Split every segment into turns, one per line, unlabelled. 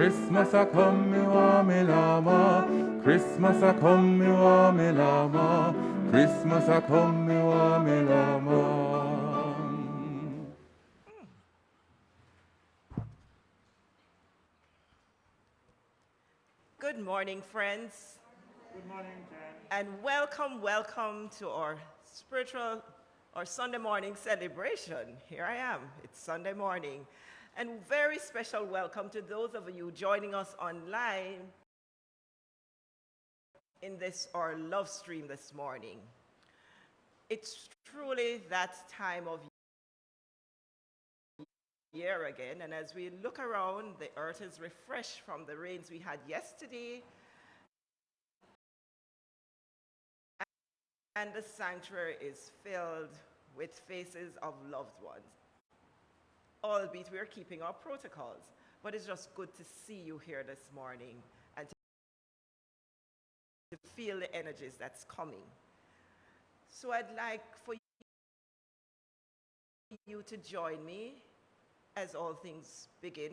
Christmas a come me wa me lama. Christmas a come me wa me lama. Christmas a come me wa me lama.
Good morning, friends.
Good morning, Jen.
And welcome, welcome to our spiritual our Sunday morning celebration. Here I am. It's Sunday morning. And very special welcome to those of you joining us online in this our love stream this morning. It's truly that time of year again, and as we look around, the earth is refreshed from the rains we had yesterday, and the sanctuary is filled with faces of loved ones. Albeit we're keeping our protocols, but it's just good to see you here this morning and to feel the energies that's coming. So I'd like for you to join me as all things begin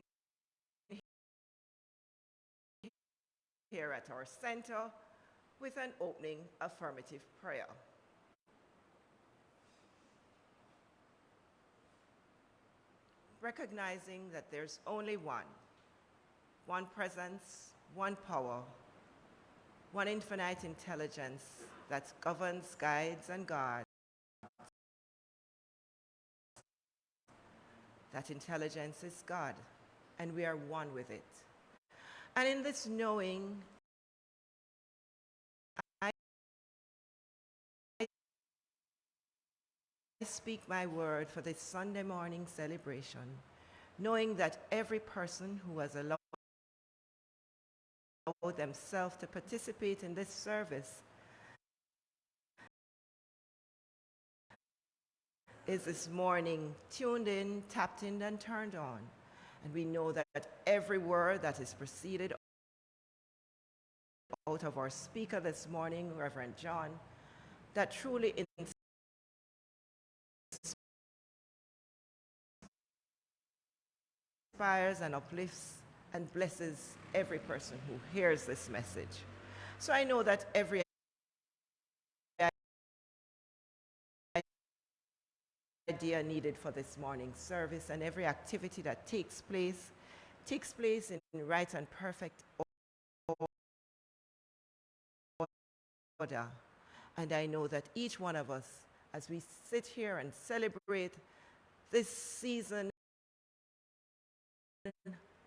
here at our center with an opening affirmative prayer. Recognizing that there's only one, one presence, one power, one infinite intelligence that governs, guides, and guards. That intelligence is God, and we are one with it. And in this knowing, speak my word for this Sunday morning celebration, knowing that every person who has allowed themselves to participate in this service is this morning tuned in, tapped in, and turned on. And we know that every word that is proceeded out of our speaker this morning, Reverend John, that truly inspires and uplifts and blesses every person who hears this message. So I know that every idea needed for this morning's service and every activity that takes place takes place in right and perfect order. And I know that each one of us, as we sit here and celebrate this season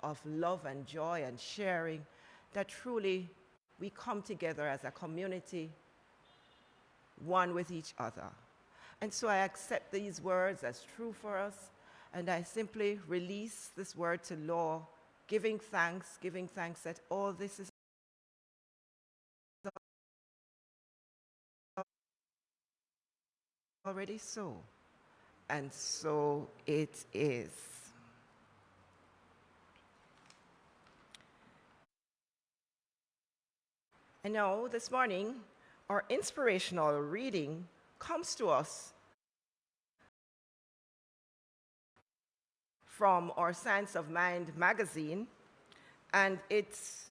of love and joy and sharing, that truly we come together as a community, one with each other. And so I accept these words as true for us, and I simply release this word to law, giving thanks, giving thanks that all this is already so. And so it is. And now, this morning, our inspirational reading comes to us from our Science of Mind magazine, and it's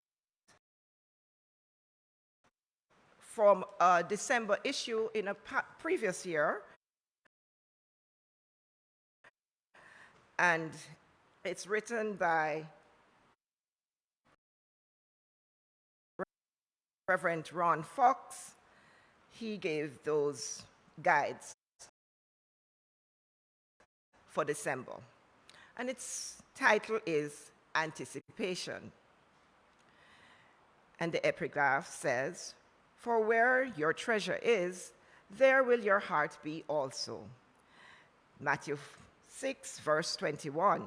from a December issue in a previous year. And it's written by Reverend Ron Fox. He gave those guides for December. And its title is Anticipation. And the epigraph says, For where your treasure is, there will your heart be also. Matthew 6, verse 21.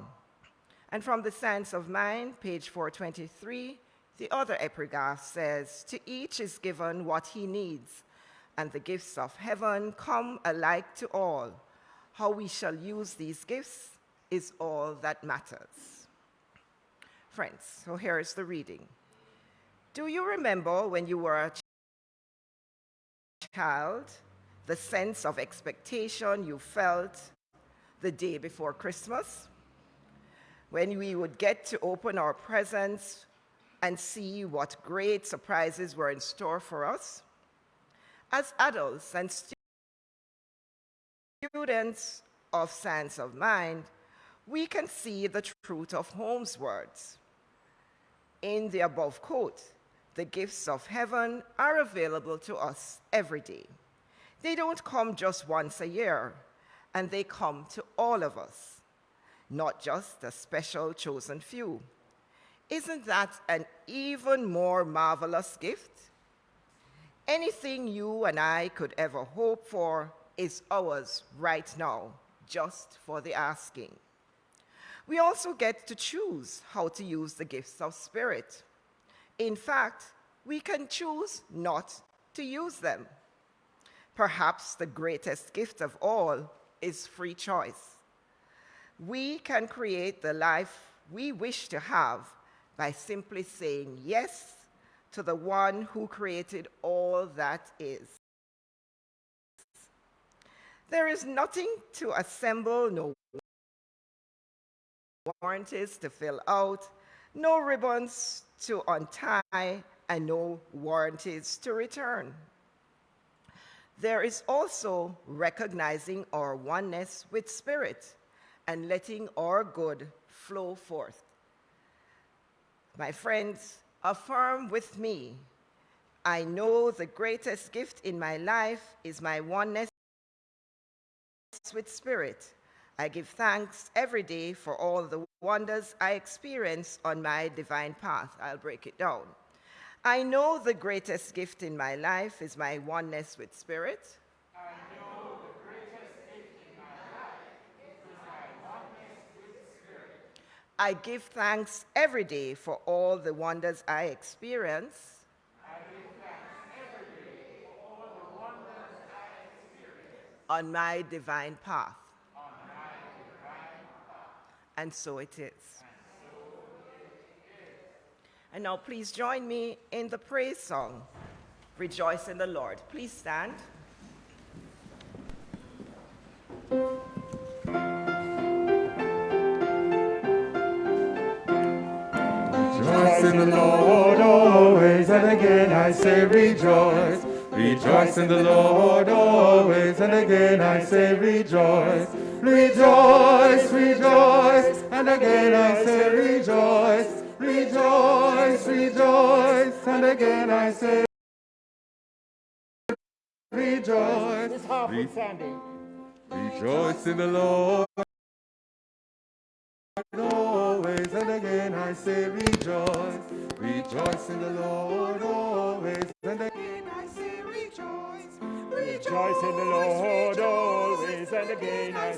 And from the Science of Mind, page 423, the other epigraph says, To each is given what he needs, and the gifts of heaven come alike to all. How we shall use these gifts is all that matters. Friends, so here is the reading. Do you remember when you were a child, the sense of expectation you felt the day before Christmas? When we would get to open our presents and see what great surprises were in store for us? As adults and students of Science of Mind, we can see the truth of Holmes' words. In the above quote, the gifts of heaven are available to us every day. They don't come just once a year, and they come to all of us, not just a special chosen few. Isn't that an even more marvelous gift? Anything you and I could ever hope for is ours right now, just for the asking. We also get to choose how to use the gifts of spirit. In fact, we can choose not to use them. Perhaps the greatest gift of all is free choice. We can create the life we wish to have by simply saying yes to the one who created all that is. There is nothing to assemble, no warranties to fill out, no ribbons to untie, and no warranties to return. There is also recognizing our oneness with Spirit and letting our good flow forth. My friends, affirm with me I know the greatest gift in my life is my oneness with Spirit I give thanks every day for all the wonders I experience on my divine path. I'll break it down. I know the greatest gift in my life is my oneness with Spirit.
I know the greatest gift in my life is my oneness with Spirit.
I give thanks every day for all the wonders I experience. On my divine path. And so it is. And now please join me in the praise song, Rejoice in the Lord. Please stand.
The Lord always, and again I say rejoice. Rejoice in the Lord always, and again I say rejoice. Rejoice, rejoice, and again I say rejoice. Rejoice, rejoice, and again I say rejoice.
This half Re- Sandy.
Rejoice in the Lord I say rejoice. Rejoice in the Lord always, and again I say rejoice.
Rejoice in the Lord always, and again I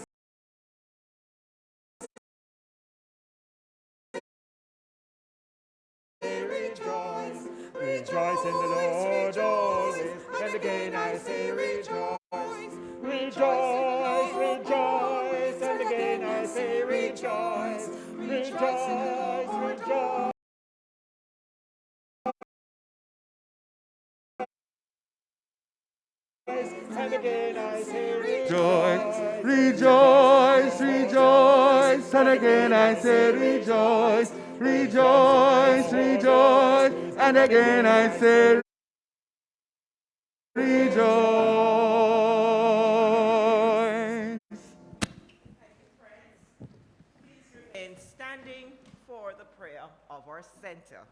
rejoice. Rejoice, rejoice, and again I say rejoice. Rejoice, rejoice, and again I say, rejoice.
In standing for the prayer of our center.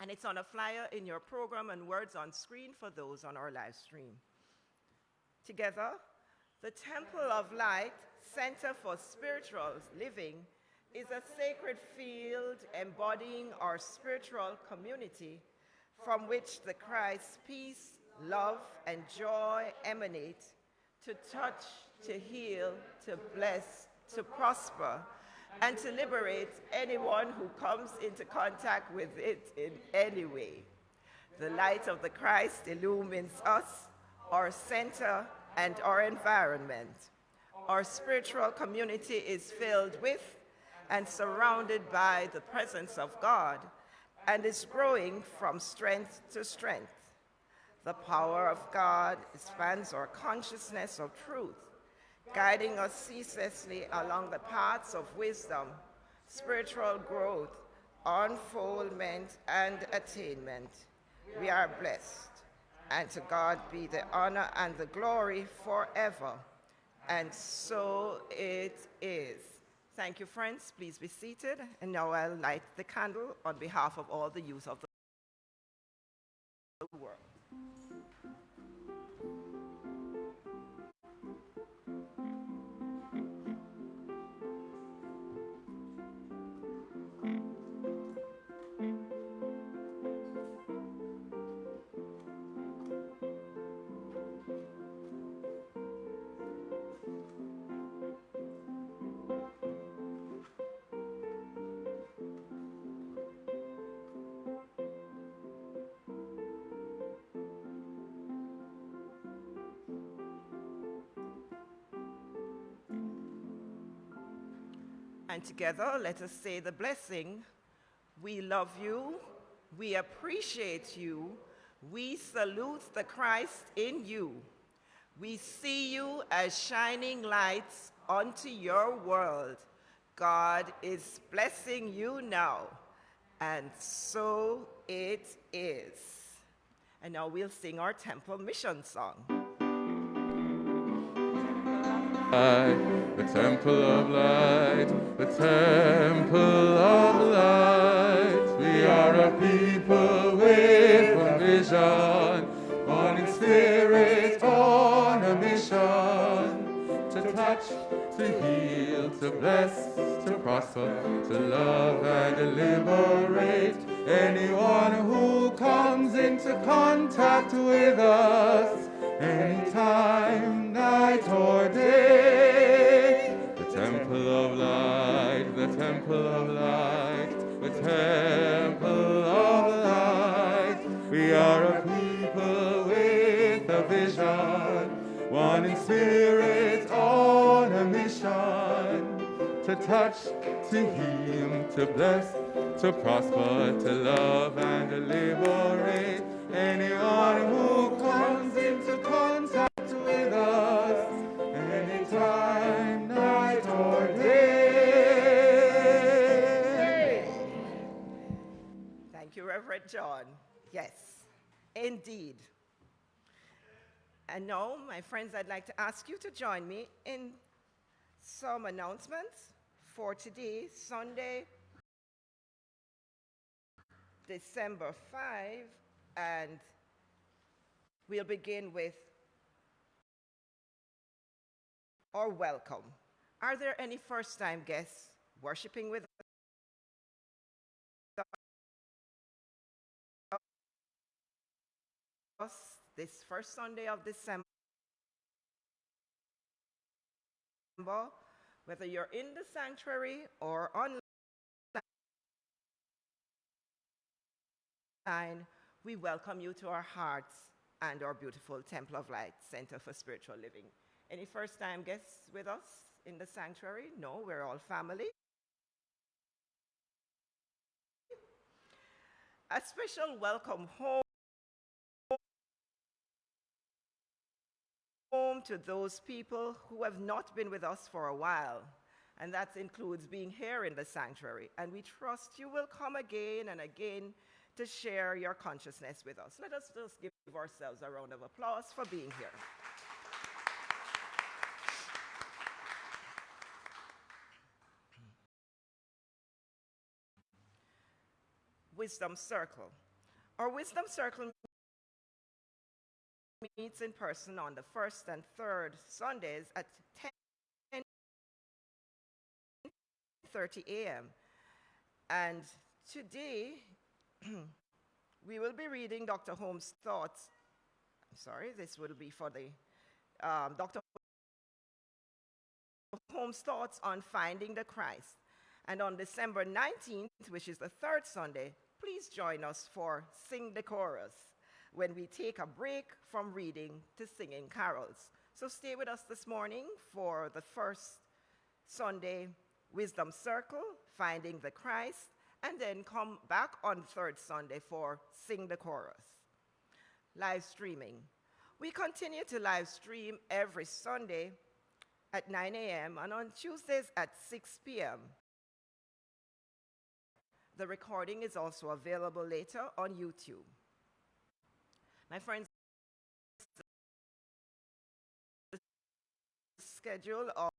And it's on a flyer in your program and words on screen for those on our live stream. Together, the Temple of Light Center for Spiritual Living is a sacred field embodying our spiritual community from which the Christ's peace, love, and joy emanate to touch, to heal, to bless, to prosper, and to liberate anyone who comes into contact with it in any way. The light of the Christ illumines us, our center, and our environment. Our spiritual community is filled with and surrounded by the presence of God and is growing from strength to strength. The power of God expands our consciousness of truth, guiding us ceaselessly along the paths of wisdom, spiritual growth, unfoldment, and attainment. We are blessed, and to God be the honor and the glory forever. And so it is. Thank you, friends. Please be seated. And now I'll light the candle on behalf of all the youth of the world. Together, let us say the blessing. We love you. We appreciate you. We salute the Christ in you. We see you as shining lights unto your world. God is blessing you now. And so it is. And now we'll sing our temple mission song.
Light, the temple of light, the temple of light. We are a people with a vision, one in spirit on a mission. To touch, to heal, to bless, to prosper, to love and to liberate anyone who comes into contact with us anytime, night or day. The temple of light, the temple of light, the temple of light. We are a people with a vision, one in spirit on a mission. To touch, to heal, to bless, to prosper, to love
indeed. And now, my friends, I'd like to ask you to join me in some announcements for today, Sunday, December 5, and we'll begin with our welcome. Are there any first time guests worshiping with us this first Sunday of December? Whether you're in the sanctuary or online, we welcome you to our hearts and our beautiful Temple of Light Center for Spiritual Living. Any first time guests with us in the sanctuary? No, we're all family. A special welcome home home to those people who have not been with us for a while. And that includes being here in the sanctuary. And we trust you will come again and again to share your consciousness with us. Let us just give ourselves a round of applause for being here. Wisdom Circle. Our Wisdom Circle meets in person on the first and third Sundays at 10:30 a.m. And today we will be reading Dr. Holmes' thoughts. I'm sorry, this will be for the um, Dr. Holmes' thoughts on finding the Christ. And on December 19th, which is the third Sunday, please join us for Sing the Chorus when we take a break from reading to singing carols. So stay with us this morning for the first Sunday Wisdom Circle, Finding the Christ, and then come back on third Sunday for Sing the Chorus. Live streaming. We continue to live stream every Sunday at 9 a.m. and on Tuesdays at 6 p.m. The recording is also available later on YouTube. My friends, the schedule of,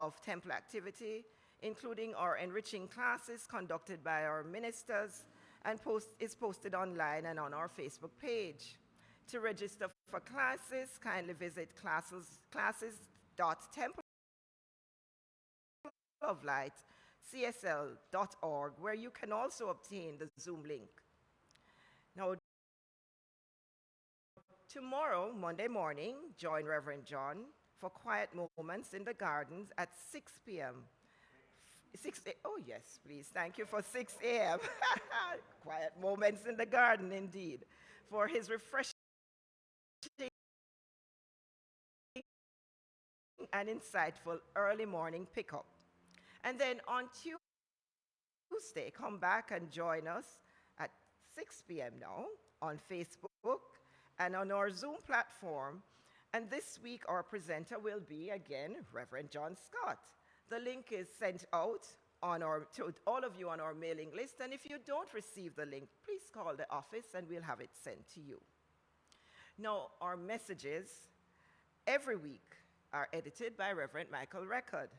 of temple activity, including our enriching classes conducted by our ministers, and post, is posted online and on our Facebook page. To register for classes, kindly visit classes, classes.templeoflightcsl.org, where you can also obtain the Zoom link. Now, tomorrow, Monday morning, join Reverend John for quiet moments in the gardens at 6 p.m. 6 a, oh yes, please. Thank you for 6 a.m. quiet moments in the garden, indeed, for his refreshing and insightful early morning pickup. And then on Tuesday, come back and join us at 6 p.m. now on Facebook and on our Zoom platform. And this week, our presenter will be again Reverend John Scott. The link is sent out on our, to all of you on our mailing list. And if you don't receive the link, please call the office and we'll have it sent to you. Now, our messages every week are edited by Reverend Michael Record.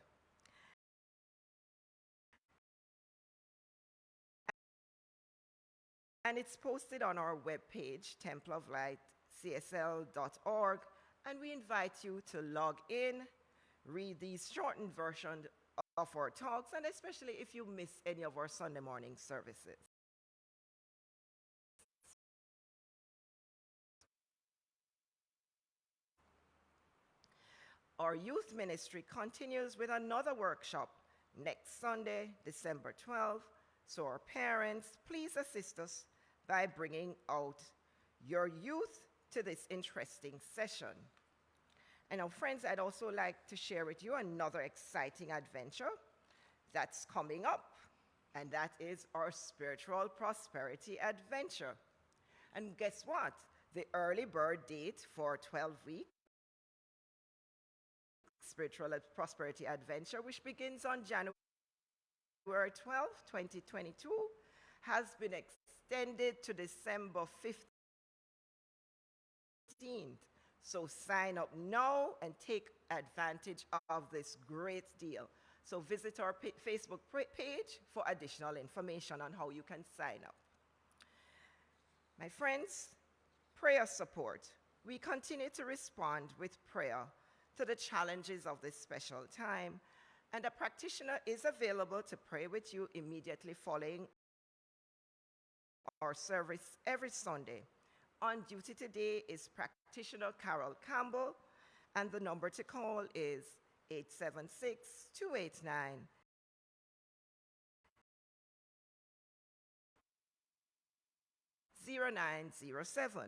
And it's posted on our webpage, templeoflightcsl.org, and we invite you to log in, read these shortened versions of our talks, and especially if you miss any of our Sunday morning services. Our youth ministry continues with another workshop next Sunday, December 12th. So, our parents, please assist us by bringing out your youth to this interesting session. And now, friends, I'd also like to share with you another exciting adventure that's coming up, and that is our spiritual prosperity adventure. And guess what? The early bird date for 12 weeks Spiritual Prosperity Adventure, which begins on January 12, 2022, has been extended to December 15th. So sign up now and take advantage of this great deal. So visit our Facebook page for additional information on how you can sign up. My friends, prayer support. We continue to respond with prayer to the challenges of this special time, and a practitioner is available to pray with you immediately following our service every Sunday. On duty today is practitioner Carol Campbell, and the number to call is 876 289 0907.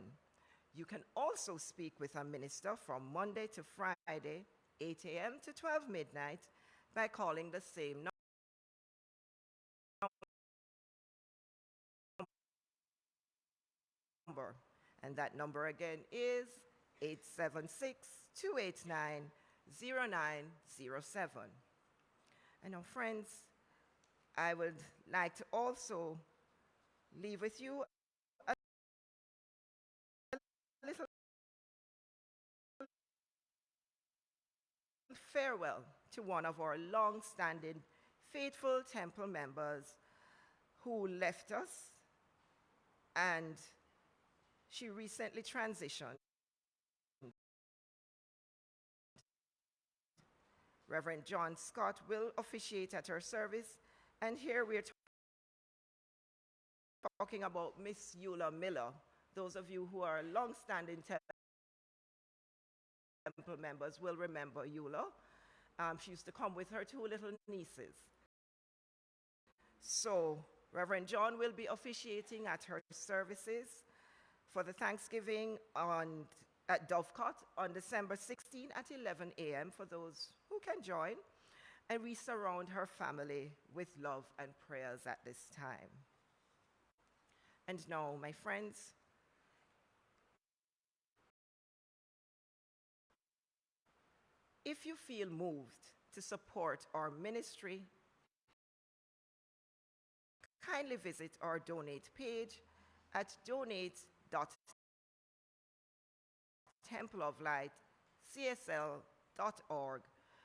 You can also speak with a minister from Monday to Friday, 8 a.m. to 12 midnight, by calling the same number. And that number again is 876 289 0907. And now, friends, I would like to also leave with you a little farewell to one of our long-standing faithful temple members who left us and she recently transitioned. Reverend John Scott will officiate at her service, and here we're talking about Miss Eula Miller. Those of you who are long-standing
temple members will remember Eula. Um, she used to come with her two little nieces. So, Reverend John will be officiating at her services for the Thanksgiving on, at Dovecot on December 16 at 11 a.m. for those who can join. And we surround her family with love and prayers at this time. And now, my friends, if you feel moved to support our ministry, kindly visit our donate page at donate.templeoflightcsl.org,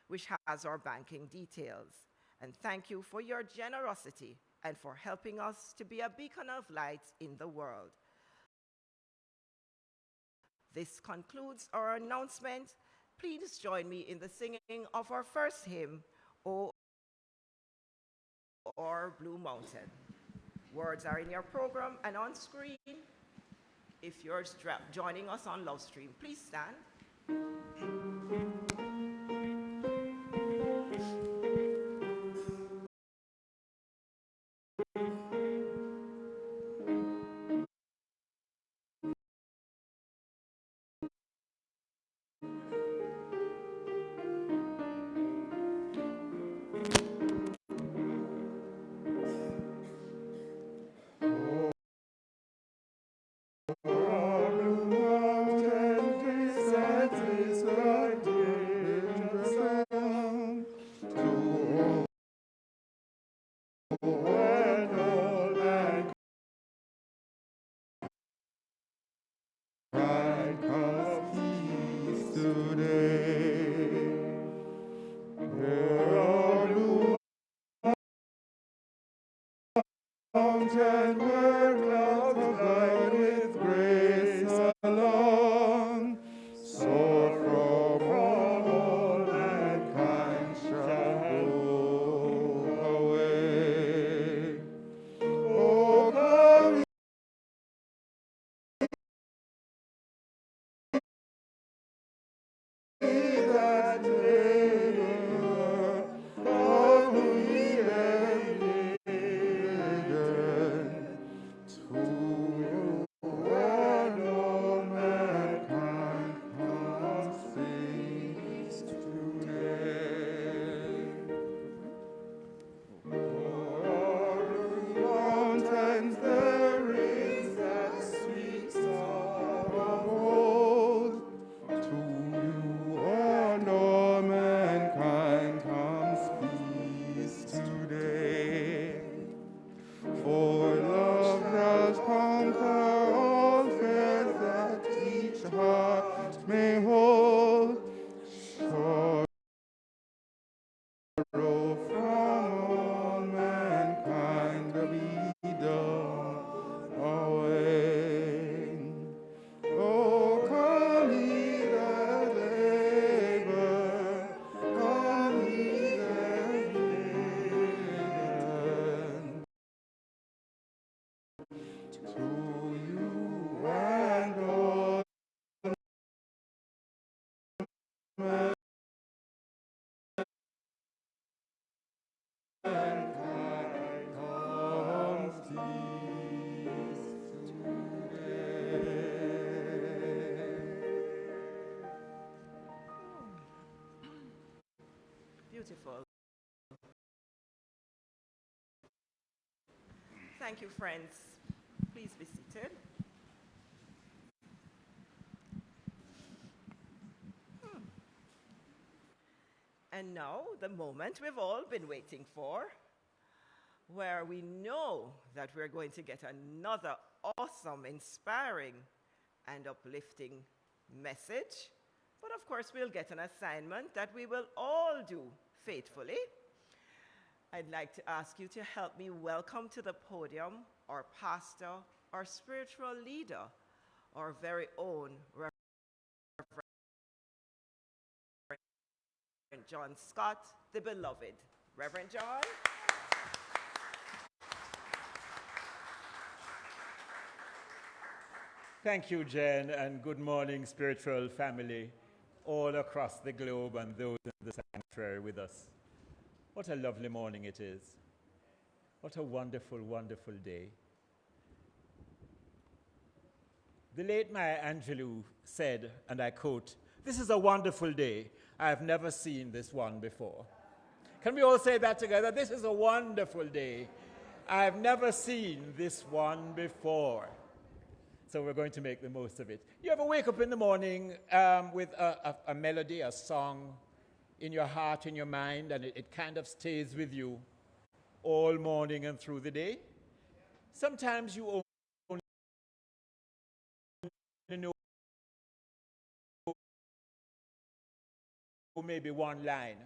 which has our banking details. And thank you for your generosity and for helping us to be a beacon of light in the world. This concludes our announcement. Please join me in the singing of our first hymn, O or Blue Mountain. Words are in your program and on screen. If you're joining us on Love Stream, please stand. Thank you, friends. Please be seated. Hmm. And now, the moment we've all been waiting for, where we know that we're going to get another awesome, inspiring, and uplifting message. But of course, we'll get an assignment that we will all do faithfully. I'd like to ask you to help me welcome to the podium our pastor, our spiritual leader, our very own Reverend John Scott, the beloved. Reverend John.
Thank you, Jen, and good morning, spiritual family. all across the globe and those in the sanctuary with us. What a lovely morning it is. What a wonderful, wonderful day. The late Maya Angelou said, and I quote, This is a wonderful day. I have never seen this one before. Can we all say that together? This is a wonderful day. I have never seen this one before. So we're going to make the most of it. You ever wake up in the morning um, with a, a, a, melody, a song in your heart, in your mind, and it, it kind of stays with you all morning and through the day? Sometimes you only know maybe one line,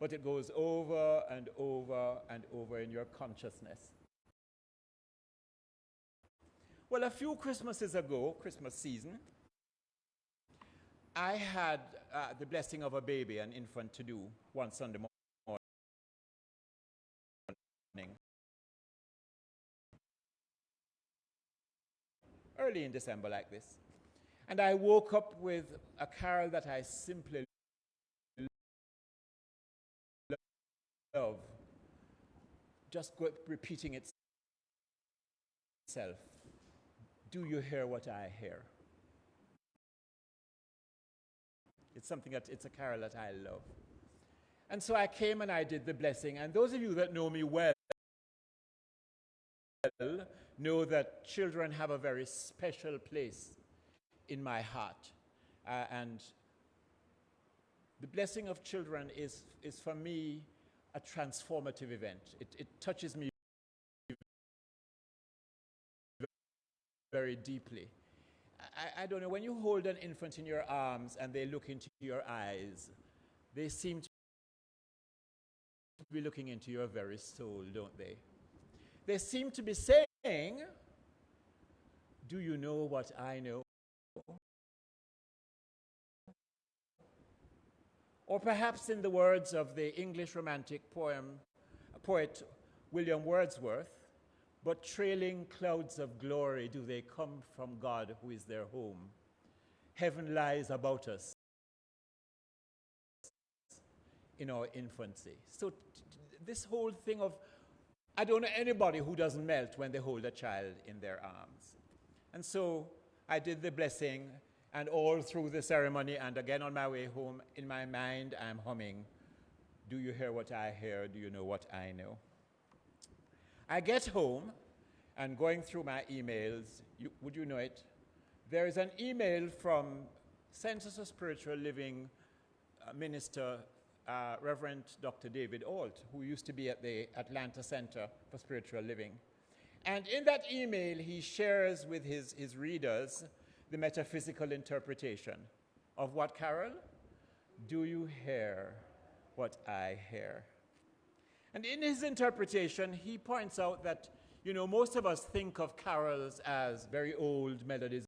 but it goes over and over and over in your consciousness. Well, a few Christmases ago, Christmas season, I had uh, the blessing of a baby, an infant, to do one Sunday morning. Early in December, like this. And I woke up with a carol that I simply love, just repeating itself. Do you hear what I hear? It's something that, it's a carol that I love. And so I came and I did the blessing. And those of you that know me well know that children have a very special place in my heart. Uh, and the blessing of children is, is for me a transformative event. It, it touches me very deeply. I, I, don't know, when you hold an infant in your arms and they look into your eyes, they seem to be looking into your very soul, don't they? They seem to be saying, Do you know what I know? Or perhaps in the words of the English romantic poem, poet William Wordsworth, but trailing clouds of glory do they come from God who is their home. Heaven lies about us in our infancy. So this whole thing of, I don't know anybody who doesn't melt when they hold a child in their arms. And so I did the blessing and all through the ceremony, and again on my way home, in my mind, I'm humming, Do you hear what I hear? Do you know what I know? I get home, and going through my emails, you, would you know it? There is an email from Centers of Spiritual Living uh, Minister, uh, Reverend Dr. David Alt, who used to be at the Atlanta Center for Spiritual Living. And in that email, he shares with his, his readers the metaphysical interpretation of what, Carol? Do you hear what I hear? And in his interpretation, he points out that, you know, most of us think of carols as very old melodies,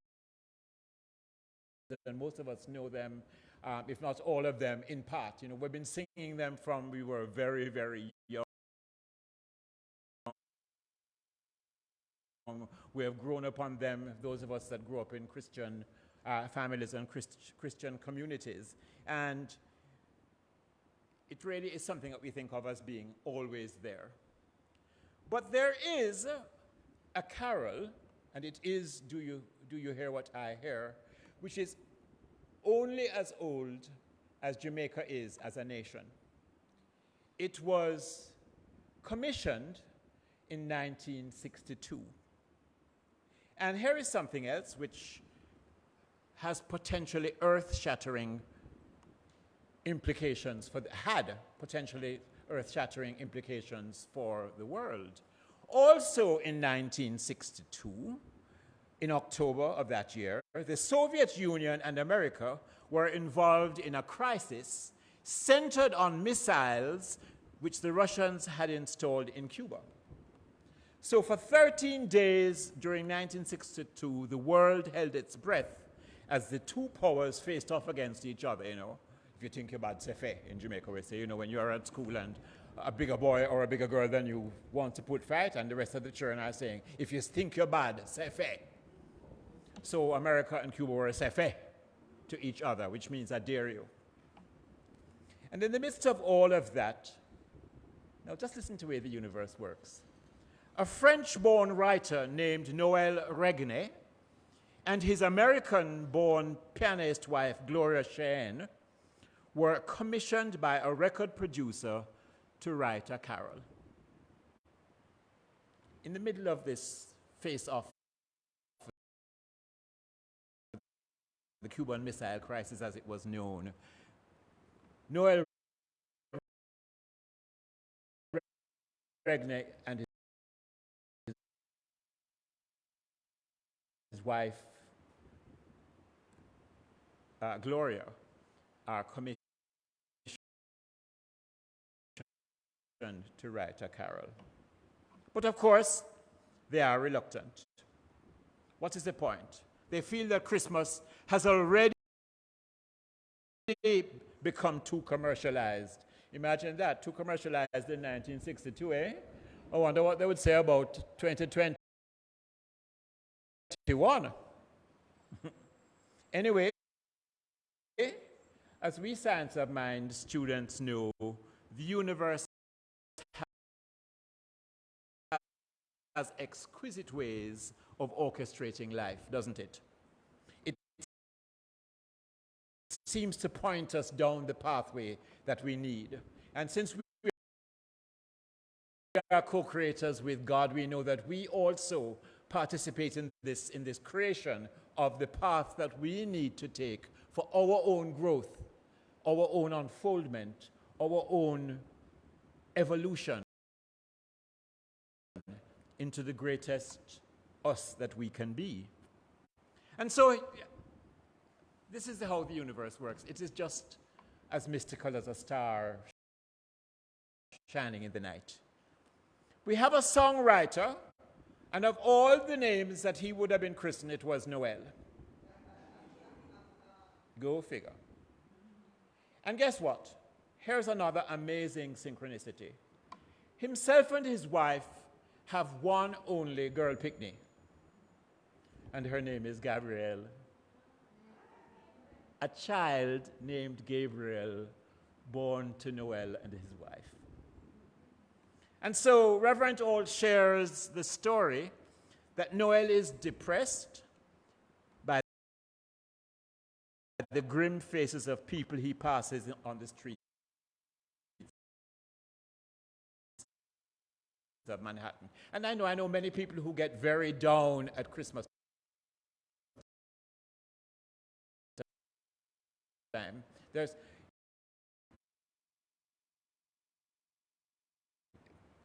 and most of us know them, um, if not all of them, in part. You know, we've been singing them from we were very, very young. We have grown upon them, those of us that grew up in Christian uh, families and Christ Christian communities. And it really is something that we think of as being always there. But there is a carol, and it is Do You, Do you Hear What I Hear, which is only as old as Jamaica is as a nation. It was commissioned in 1962. And here is something else which has potentially earth shattering implications for the, had potentially earth shattering implications for the world. Also in 1962, in October of that year, the Soviet Union and America were involved in a crisis centered on missiles which the Russians had installed in Cuba. So for 13 days during 1962, the world held its breath as the two powers faced off against each other, you know. If you think about Sefe in Jamaica, we say, you know, when you're at school and a bigger boy or a bigger girl than you want to put fight, and the rest of the children are saying, if you think you're bad, Sefe. So America and Cuba were Sefe. to each other, which means I dare you. And in the midst of all of that, now just listen to the way the universe works. A French born writer named Noel Regney and his American born pianist wife, Gloria Shayne, were commissioned by a record producer to write a carol. In the middle of this face off the Cuban Missile Crisis as it was known, Noel Regney and his, his wife uh, Gloria are commissioned to write a carol. But of course, they are reluctant. What is the point? They feel that Christmas has already become too commercialized. Imagine that, too commercialized in 1962, eh? I wonder what they would say about 2021. anyway, as we science of mind students know, the universe has exquisite ways of orchestrating life, doesn't it? It seems to point us down the pathway that we need. And since we are co-creators with God, we know that we also participate in this, in this creation of the path that we need to take for our own growth, our own unfoldment, our own evolution into the greatest us that we can be. And so, this is how the universe works. It is just as mystical as a star shining in the night. We have a songwriter, and of all the names that he would have been christened, it was Noel. Go figure. And guess what? Here's another amazing synchronicity. Himself and his wife have one only girl picnic, and her name is Gabrielle. A child named Gabriel, born to Noel and his wife. And so Reverend Ault shares the story that Noel is depressed the grim faces of people he passes on the street of Manhattan. And I know, I know many people who get very down at Christmas time. There's,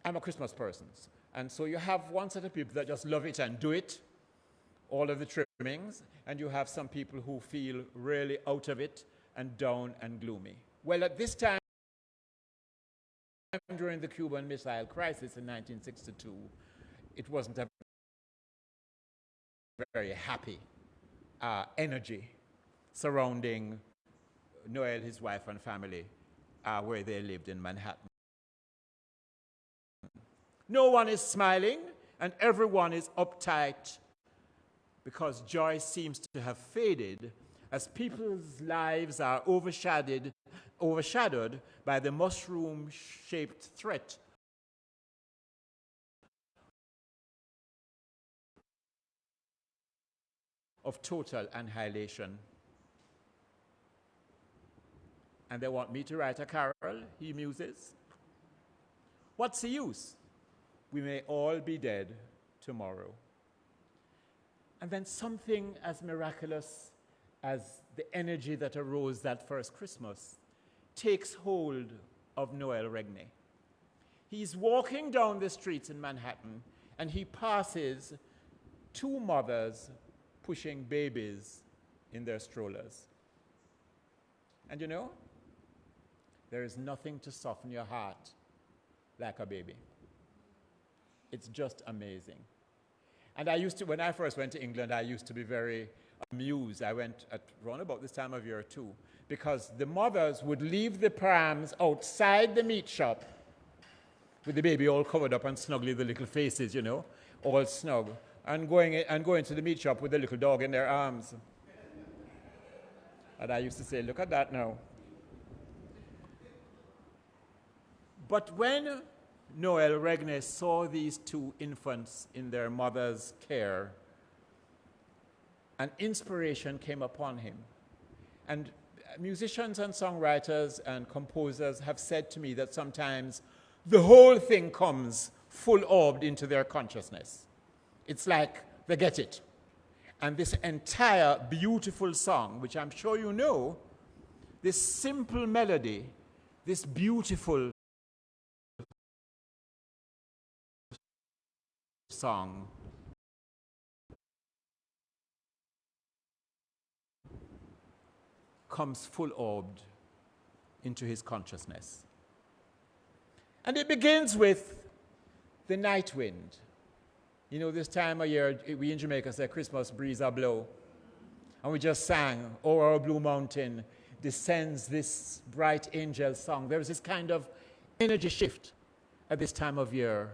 I'm a Christmas person. And so you have one set of people that just love it and do it, all of the and you have some people who feel really out of it and down and gloomy. Well, at this time, during the Cuban Missile Crisis in 1962, it wasn't a very happy uh, energy surrounding Noel, his wife, and family uh, where they lived in Manhattan. No one is smiling, and everyone is uptight because joy seems to have faded as people's lives are overshadowed, overshadowed by the mushroom shaped threat of total annihilation. And they want me to write a carol, he muses. What's the use? We may all be dead tomorrow. And then something as miraculous as the energy that arose that first Christmas takes hold of Noel Regney. He's walking down the streets in Manhattan and he passes two mothers pushing babies in their strollers. And you know, there is nothing to soften your heart like a baby. It's just amazing. And I used to, when I first went to England, I used to be very amused. I went at around about this time of year too, because the mothers would leave the prams outside the meat shop with the baby all covered up and snuggly, the little faces, you know, all snug, and going, and going to the meat shop with the little dog in their arms. And I used to say, look at that now. But when Noel Regney saw these two infants in their mother's care, an inspiration came upon him. And musicians and songwriters and composers have said to me that sometimes the whole thing comes full orbed into their consciousness. It's like they get it. And this entire beautiful song, which I'm sure you know, this simple melody, this beautiful song, comes full orbed into his consciousness. And it begins with the night wind. You know, this time of year, we in Jamaica say Christmas breeze a blow. And we just sang, Over our Blue Mountain descends this bright angel song. There's this kind of energy shift at this time of year.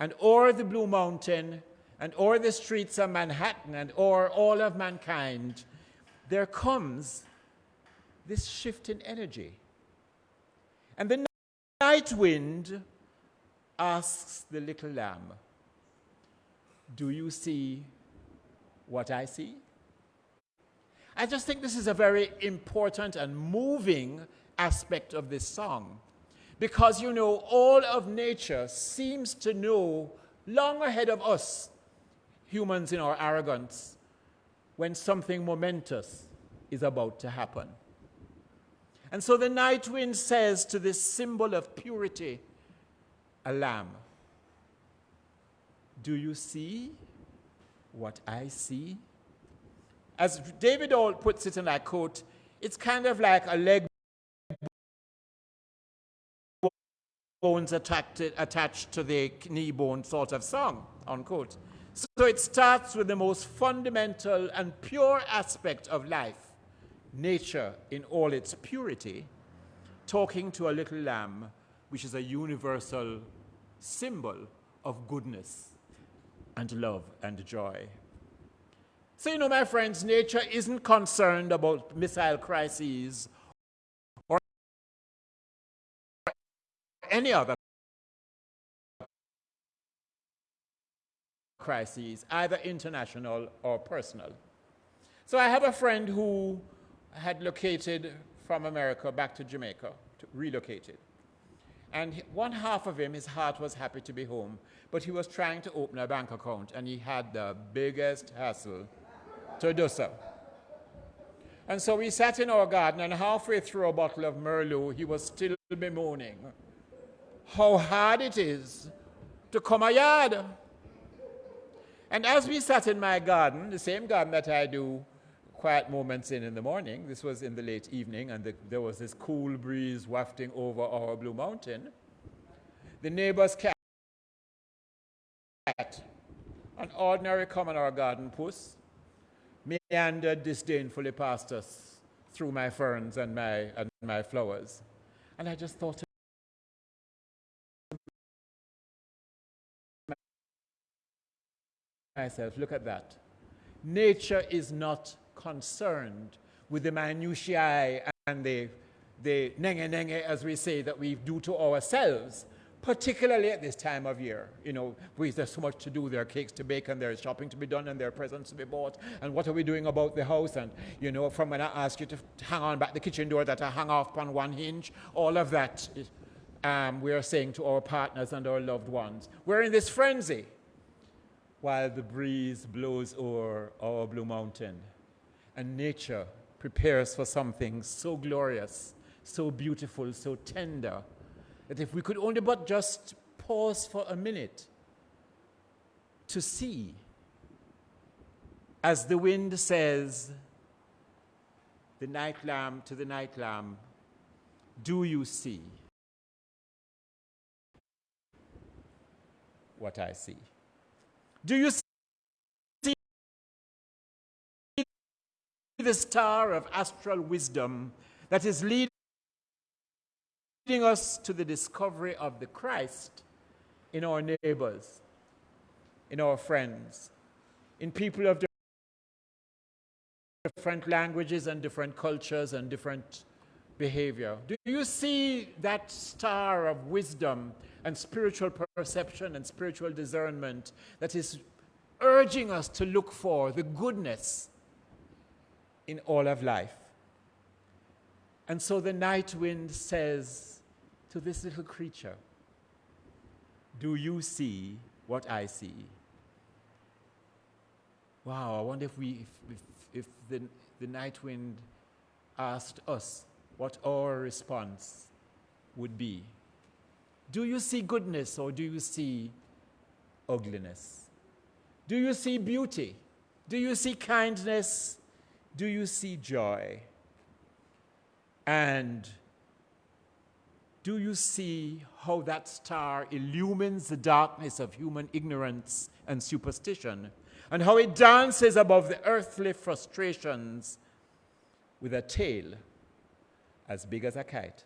And o'er the Blue Mountain, and o'er the streets of Manhattan, and o'er all of mankind, there comes this shift in energy. And the night wind asks the little lamb, Do you see what I see? I just think this is a very important and moving aspect of this song. Because, you know, all of nature seems to know long ahead of us, humans in our arrogance, when something momentous is about to happen. And so the night wind says to this symbol of purity, a lamb, Do you see what I see? As David Ault puts it in that quote, it's kind of like a leg bones attached, attached to the knee bone sort of song, unquote. So it starts with the most fundamental and pure aspect of life nature in all its purity, talking to a little lamb, which is a universal symbol of goodness and love and joy. So, you know, my friends, nature isn't concerned about missile crises any other crises, either international or personal. So I have a friend who had located from America back to Jamaica, to, relocated. And one half of him, his heart was happy to be home, but he was trying to open a bank account and he had the biggest hassle to do so. And so we sat in our garden, and halfway through a bottle of Merlot, he was still bemoaning how hard it is to come a yard. And as we sat in my garden, the same garden that I do quiet moments in in the morning. This was in the late evening, and the, there was this cool breeze wafting over our Blue Mountain. The neighbor's cat, an ordinary common or garden puss, meandered disdainfully past us through my ferns and my, and my flowers. And I just thought myself, look at that. Nature is not concerned with the minutiae and the, the nenge nenge, as we say, that we do to ourselves, particularly at this time of year. You know, we, there's so much to do. There are cakes to bake, and there's shopping to be done, and there are presents to be bought. And what are we doing about the house? And, you know, from when I ask you to hang on back the kitchen door that I hang off on one hinge, all of that um, we are saying to our partners and our loved ones. We're in this frenzy while the breeze blows over our Blue Mountain and nature prepares for something so glorious, so beautiful, so tender, that if we could only but just pause for a minute to see, as the wind says, the night lamb to the night lamb, do you see what I see? Do you see the star of astral wisdom that is leading us to the discovery of the Christ in our neighbors, in our friends, in people of different languages and different cultures and different behavior. Do you see that star of wisdom and spiritual perception and spiritual discernment that is urging us to look for the goodness in all of life? And so the night wind says to this little creature, Do you see what I see? Wow, I wonder if, we, if, if, if the, the night wind asked us what our response would be. Do you see goodness or do you see ugliness? Do you see beauty? Do you see kindness? Do you see joy? And do you see how that star illumines the darkness of human ignorance and superstition? And how it dances above the earthly frustrations with a tail as big as a kite.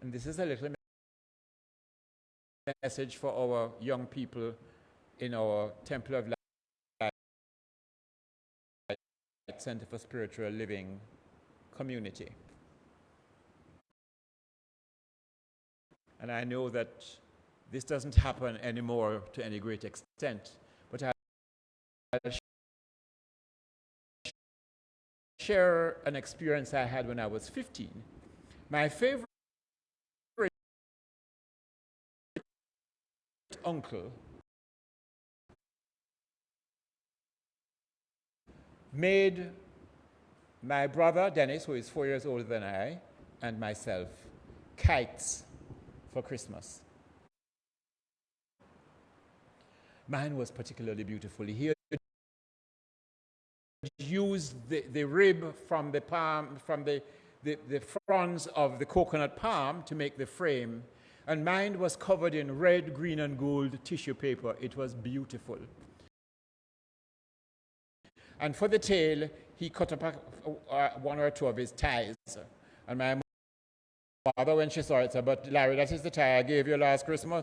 And this is a little message for our young people in our Temple of Light Center for Spiritual Living community. And I know that this doesn't happen anymore to any great extent, but I'll share an experience I had when I was 15. My favorite uncle made my brother Dennis, who is four years older than I, and myself kites for Christmas. Mine was particularly beautiful. He used the, the rib from the palm, from the, the, the fronds of the coconut palm to make the frame. And mine was covered in red, green, and gold tissue paper. It was beautiful. And for the tail, he cut up uh, one or two of his ties. And my mother, when she saw it, said, But Larry, that is the tie I gave you last Christmas.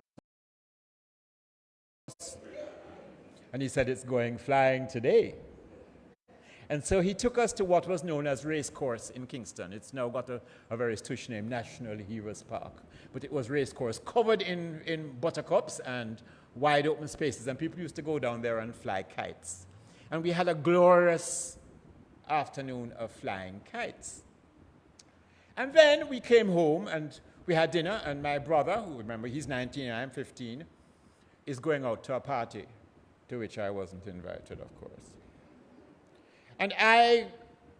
And he said, It's going flying today. And so he took us to what was known as Race Course in Kingston. It's now got a, a very tush name, National Heroes Park. But it was Race Course, covered in, in buttercups and wide open spaces. And people used to go down there and fly kites. And we had a glorious afternoon of flying kites. And then we came home and we had dinner, and my brother, who remember he's 19 and I'm 15, is going out to a party to which I wasn't invited, of course. And I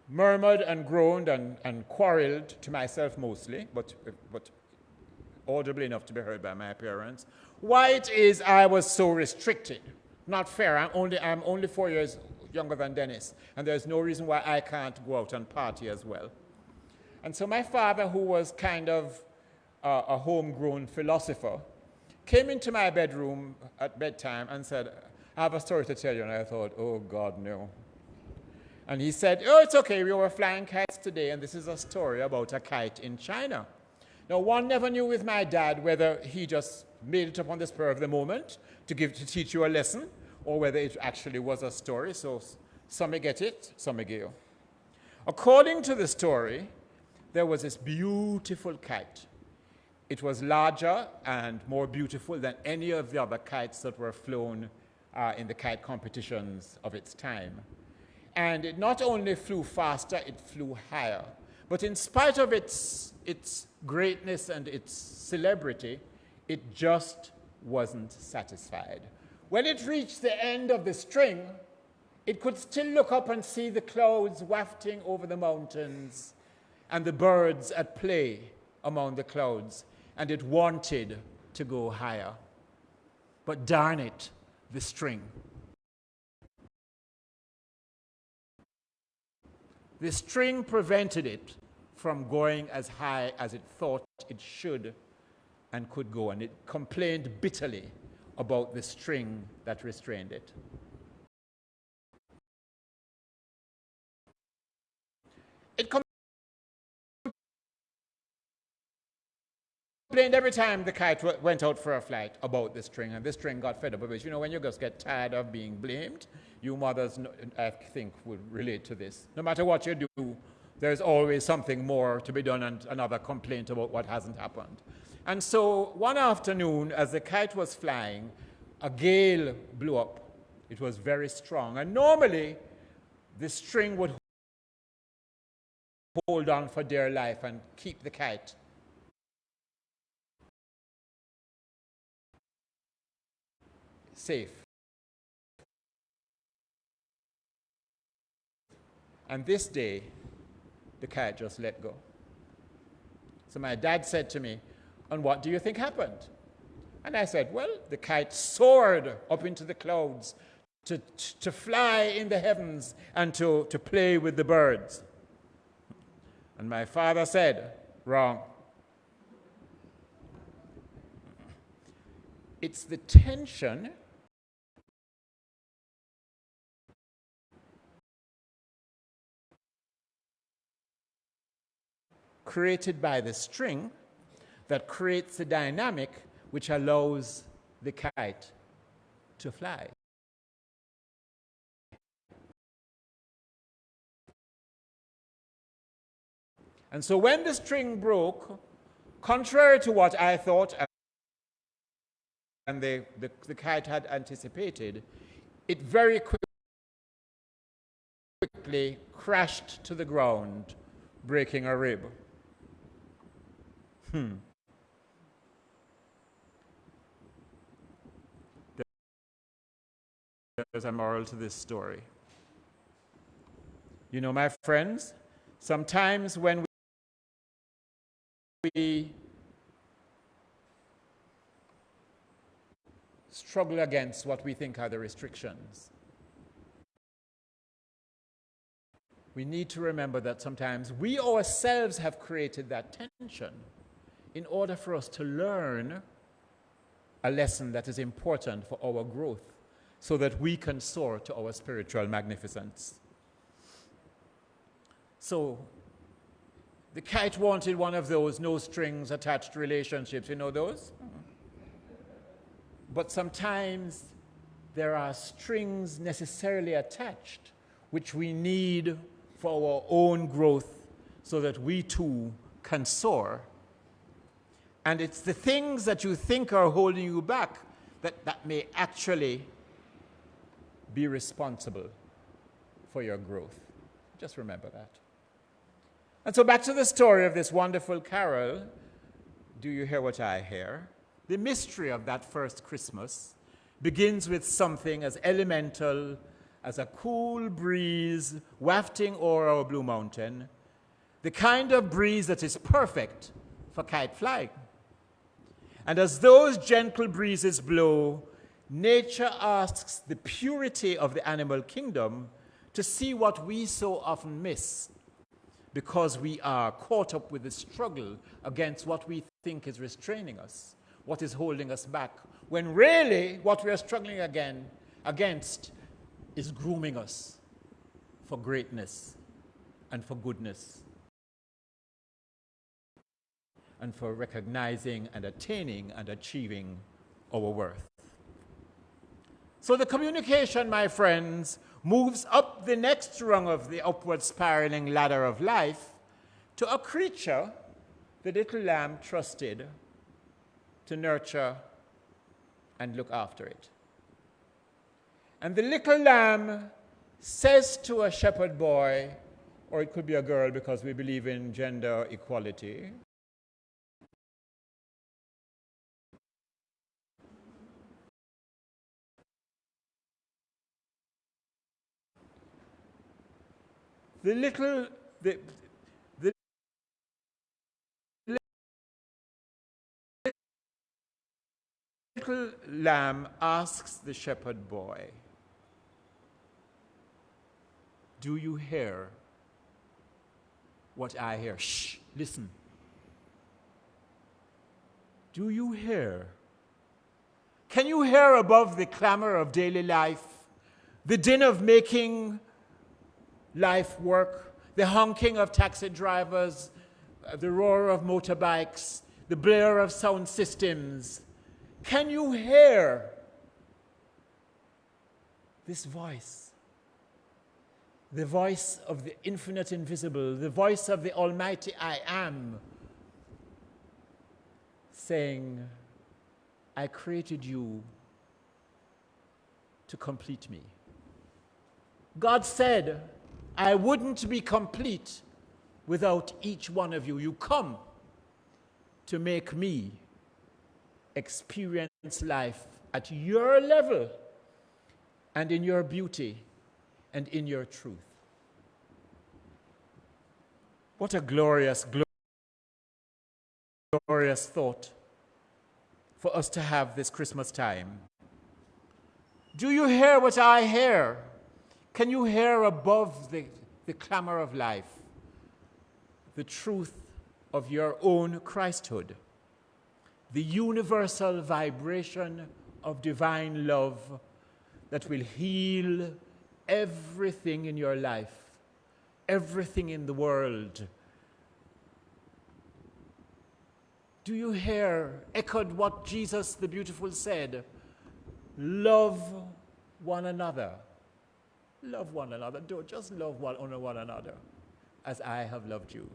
murmured and groaned and, and quarreled to myself mostly, but, but audibly enough to be heard by my parents, why it is I was so restricted. Not fair. I'm only, I'm only four years younger than Dennis, and there's no reason why I can't go out and party as well. And so my father, who was kind of uh, a homegrown philosopher, came into my bedroom at bedtime and said, I have a story to tell you. And I thought, oh, God, no. And he said, Oh, it's okay, we were flying kites today, and this is a story about a kite in China. Now, one never knew with my dad whether he just made it up on the spur of the moment to, give, to teach you a lesson, or whether it actually was a story. So some may get it, some may get According to the story, there was this beautiful kite. It was larger and more beautiful than any of the other kites that were flown uh, in the kite competitions of its time. And it not only flew faster, it flew higher. But in spite of its, its greatness and its celebrity, it just wasn't satisfied. When it reached the end of the string, it could still look up and see the clouds wafting over the mountains and the birds at play among the clouds, and it wanted to go higher. But darn it, the string. The string prevented it from going as high as it thought it should and could go, and it complained bitterly about the string that restrained it. It complained every time the kite went out for a flight about the string, and the string got fed up with it. You know, when you just get tired of being blamed, you mothers, I think, would relate to this. No matter what you do, there's always something more to be done and another complaint about what hasn't happened. And so one afternoon, as the kite was flying, a gale blew up. It was very strong. And normally, the string would hold on for dear life and keep the kite. Safe. And this day, the kite just let go. So my dad said to me, And what do you think happened? And I said, Well, the kite soared up into the clouds to, to fly in the heavens and to, to play with the birds. And my father said, Wrong. It's the tension created by the string that creates the dynamic which allows the kite to fly. And so when the string broke, contrary to what I thought and the, the, the kite had anticipated, it very quickly crashed to the ground, breaking a rib. Hmm. There's a moral to this story. You know, my friends, sometimes when we struggle against what we think are the restrictions, we need to remember that sometimes we ourselves have created that tension in order for us to learn a lesson that is important for our growth so that we can soar to our spiritual magnificence. So, the kite wanted one of those no strings attached relationships. You know those? But sometimes there are strings necessarily attached which we need for our own growth so that we too can soar and it's the things that you think are holding you back that, that may actually be responsible for your growth. Just remember that. And so, back to the story of this wonderful carol Do You Hear What I Hear? The mystery of that first Christmas begins with something as elemental as a cool breeze wafting over our Blue Mountain, the kind of breeze that is perfect for kite flying. And as those gentle breezes blow, nature asks the purity of the animal kingdom to see what we so often miss because we are caught up with the struggle against what we think is restraining us, what is holding us back, when really what we are struggling again, against is grooming us for greatness and for goodness and for recognizing and attaining and achieving our worth. So the communication, my friends, moves up the next rung of the upward spiraling ladder of life to a creature the little lamb trusted to nurture and look after it. And the little lamb says to a shepherd boy, or it could be a girl because we believe in gender equality, the little, the, the little lamb asks the shepherd boy, Do you hear what I hear? Shh, listen. Do you hear? Can you hear above the clamor of daily life, the din of making life work, the honking of taxi drivers, uh, the roar of motorbikes, the blare of sound systems, can you hear this voice? The voice of the infinite invisible, the voice of the Almighty I am, saying, I created you to complete me. God said, I wouldn't be complete without each one of you. You come to make me experience life at your level and in your beauty and in your truth. What a glorious, glorious thought for us to have this Christmas time. Do you hear what I hear? Can you hear above the, the clamor of life the truth of your own Christhood? The universal vibration of divine love that will heal everything in your life, everything in the world. Do you hear echoed what Jesus the Beautiful said? Love one another. Love one another. Don't just love one, one another as I have loved you.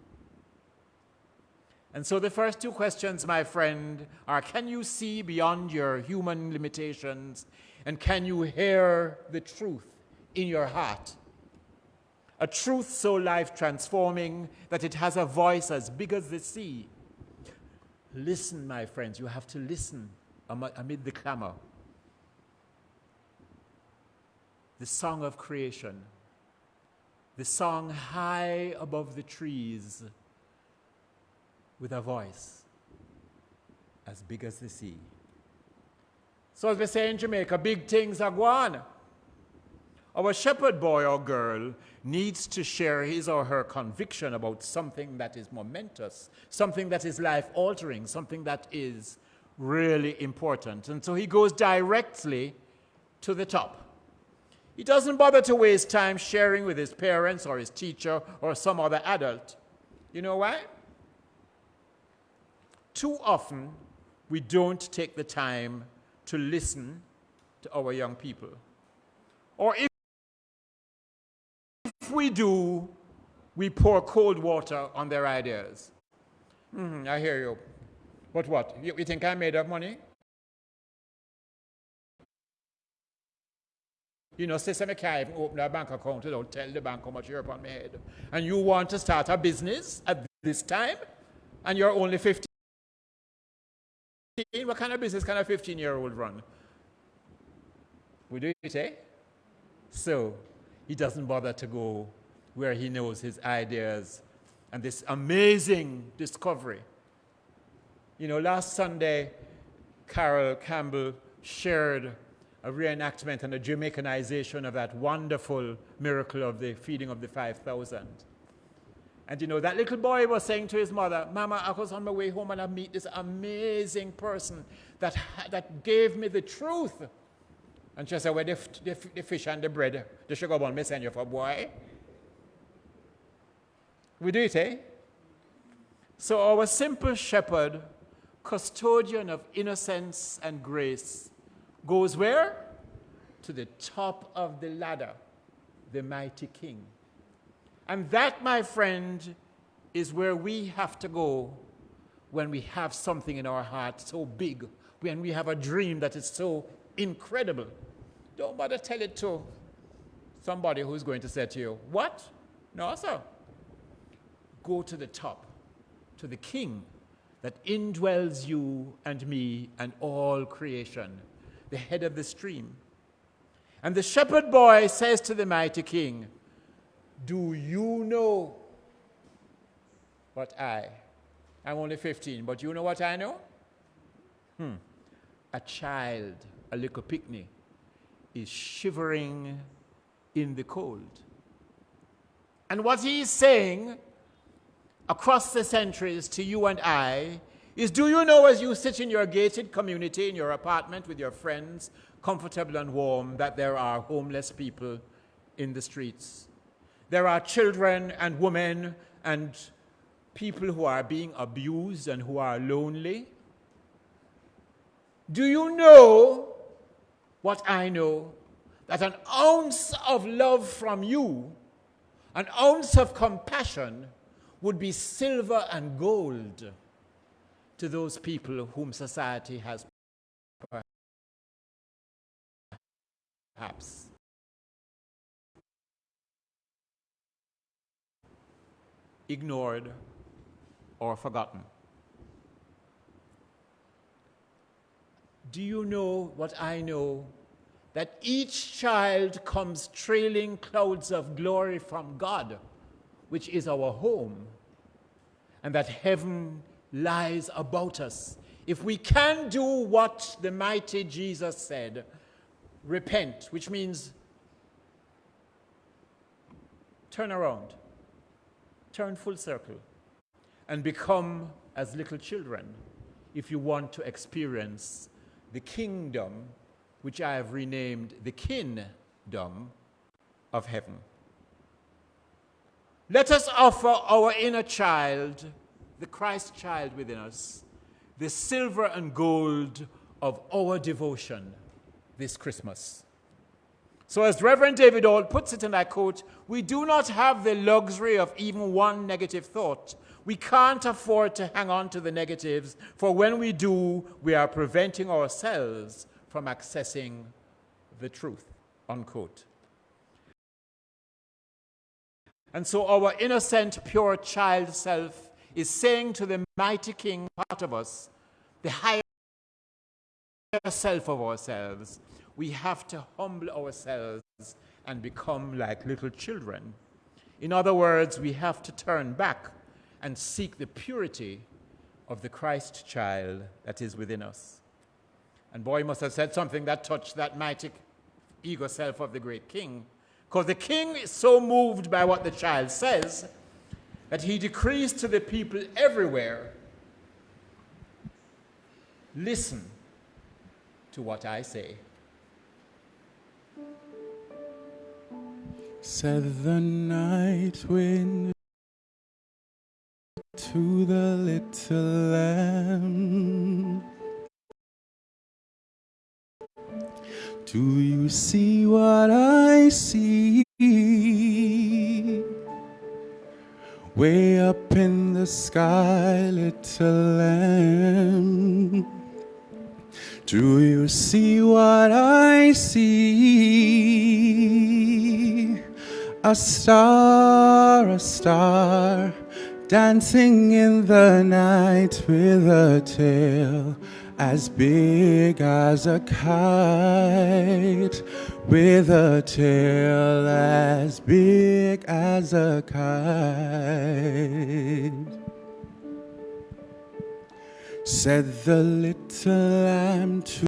And so the first two questions, my friend, are can you see beyond your human limitations and can you hear the truth in your heart? A truth so life transforming that it has a voice as big as the sea. Listen, my friends, you have to listen amid the clamor. The song of creation, the song high above the trees with a voice as big as the sea. So, as we say in Jamaica, big things are going. Our shepherd boy or girl needs to share his or her conviction about something that is momentous, something that is life altering, something that is really important. And so he goes directly to the top. He doesn't bother to waste time sharing with his parents or his teacher or some other adult. You know why? Too often, we don't take the time to listen to our young people. Or if, we do, we pour cold water on their ideas. Mm, I hear you. But what? You, you think I'm made up money? You know, say I can't even open a bank account without tell the bank how much you're upon my head. And you want to start a business at this time, and you're only 15. What kind of business can a 15 year old run? We do it, eh? So he doesn't bother to go where he knows his ideas and this amazing discovery. You know, last Sunday, Carol Campbell shared a reenactment and a Jamaicanization of that wonderful miracle of the feeding of the 5,000. And you know, that little boy was saying to his mother, Mama, I was on my way home and I meet this amazing person that, that gave me the truth. And she said, Well, the, the, the fish and the bread, the sugar bun, me send you for boy. We do it, eh? So our simple shepherd, custodian of innocence and grace, goes where? To the top of the ladder, the mighty king. And that, my friend, is where we have to go when we have something in our heart so big, when we have a dream that is so incredible. Don't bother tell it to somebody who's going to say to you, What? No, sir. Go to the top, to the King that indwells you and me and all creation, the head of the stream. And the shepherd boy says to the mighty King, do you know what I? I'm only 15, but you know what I know? Hmm. A child, a little picnic, is shivering in the cold. And what he's saying across the centuries to you and I is do you know as you sit in your gated community, in your apartment with your friends, comfortable and warm, that there are homeless people in the streets? There are children and women and people who are being abused and who are lonely? Do you know what I know? That an ounce of love from you, an ounce of compassion, would be silver and gold to those people whom society has perhaps ignored or forgotten. Do you know what I know? That each child comes trailing clouds of glory from God, which is our home, and that heaven lies about us. If we can do what the mighty Jesus said, repent, which means turn around, turn full circle, and become as little children if you want to experience the kingdom, which I have renamed the kingdom of heaven. Let us offer our inner child, the Christ child within us, the silver and gold of our devotion this Christmas. So, as Reverend David Ault puts it, and I quote, we do not have the luxury of even one negative thought. We can't afford to hang on to the negatives, for when we do, we are preventing ourselves from accessing the truth. Unquote. And so, our innocent, pure child self is saying to the mighty King part of us, the higher self of ourselves, we have to humble ourselves and become like little children. In other words, we have to turn back and seek the purity of the Christ child that is within us. And boy must have said something that touched that mighty ego self of the great king, because the king is so moved by what the child says that he decrees to the people everywhere listen to what I say.
Said the night wind to the little lamb. Do you see what I see? Way up in the sky, little lamb. Do you see what I see? A star, a star, dancing in the night with a tail as big as a kite, with a tail as big as a kite. Said the little lamb to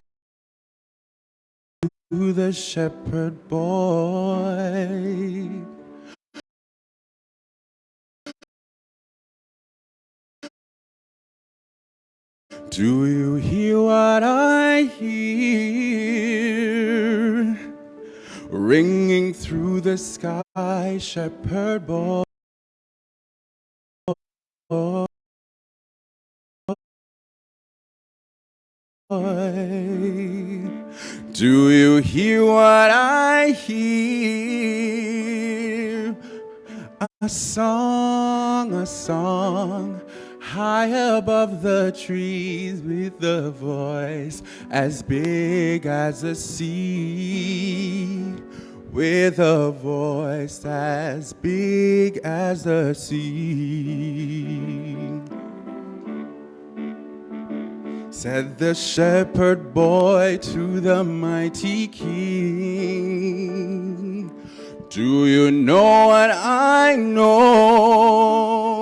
the shepherd boy. Do you hear what I hear? Ringing through the sky, shepherd boy. Do you hear what I hear? A song, a song, high above the trees with a voice as big as the sea. With a voice as big as the sea. Said the shepherd boy to the mighty king, Do you know what I know?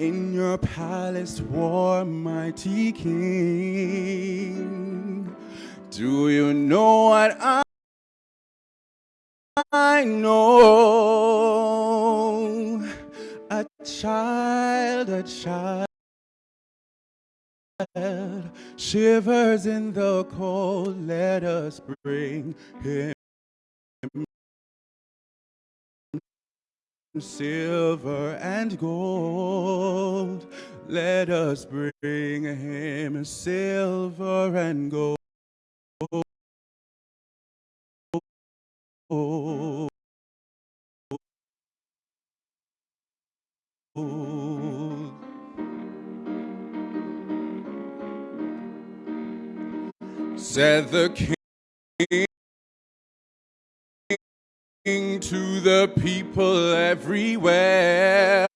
In your palace war, mighty king, do you know what I I know? A child, a child shivers in the cold, let us bring him silver and gold. Let us bring him silver and gold. Said the king to the people everywhere.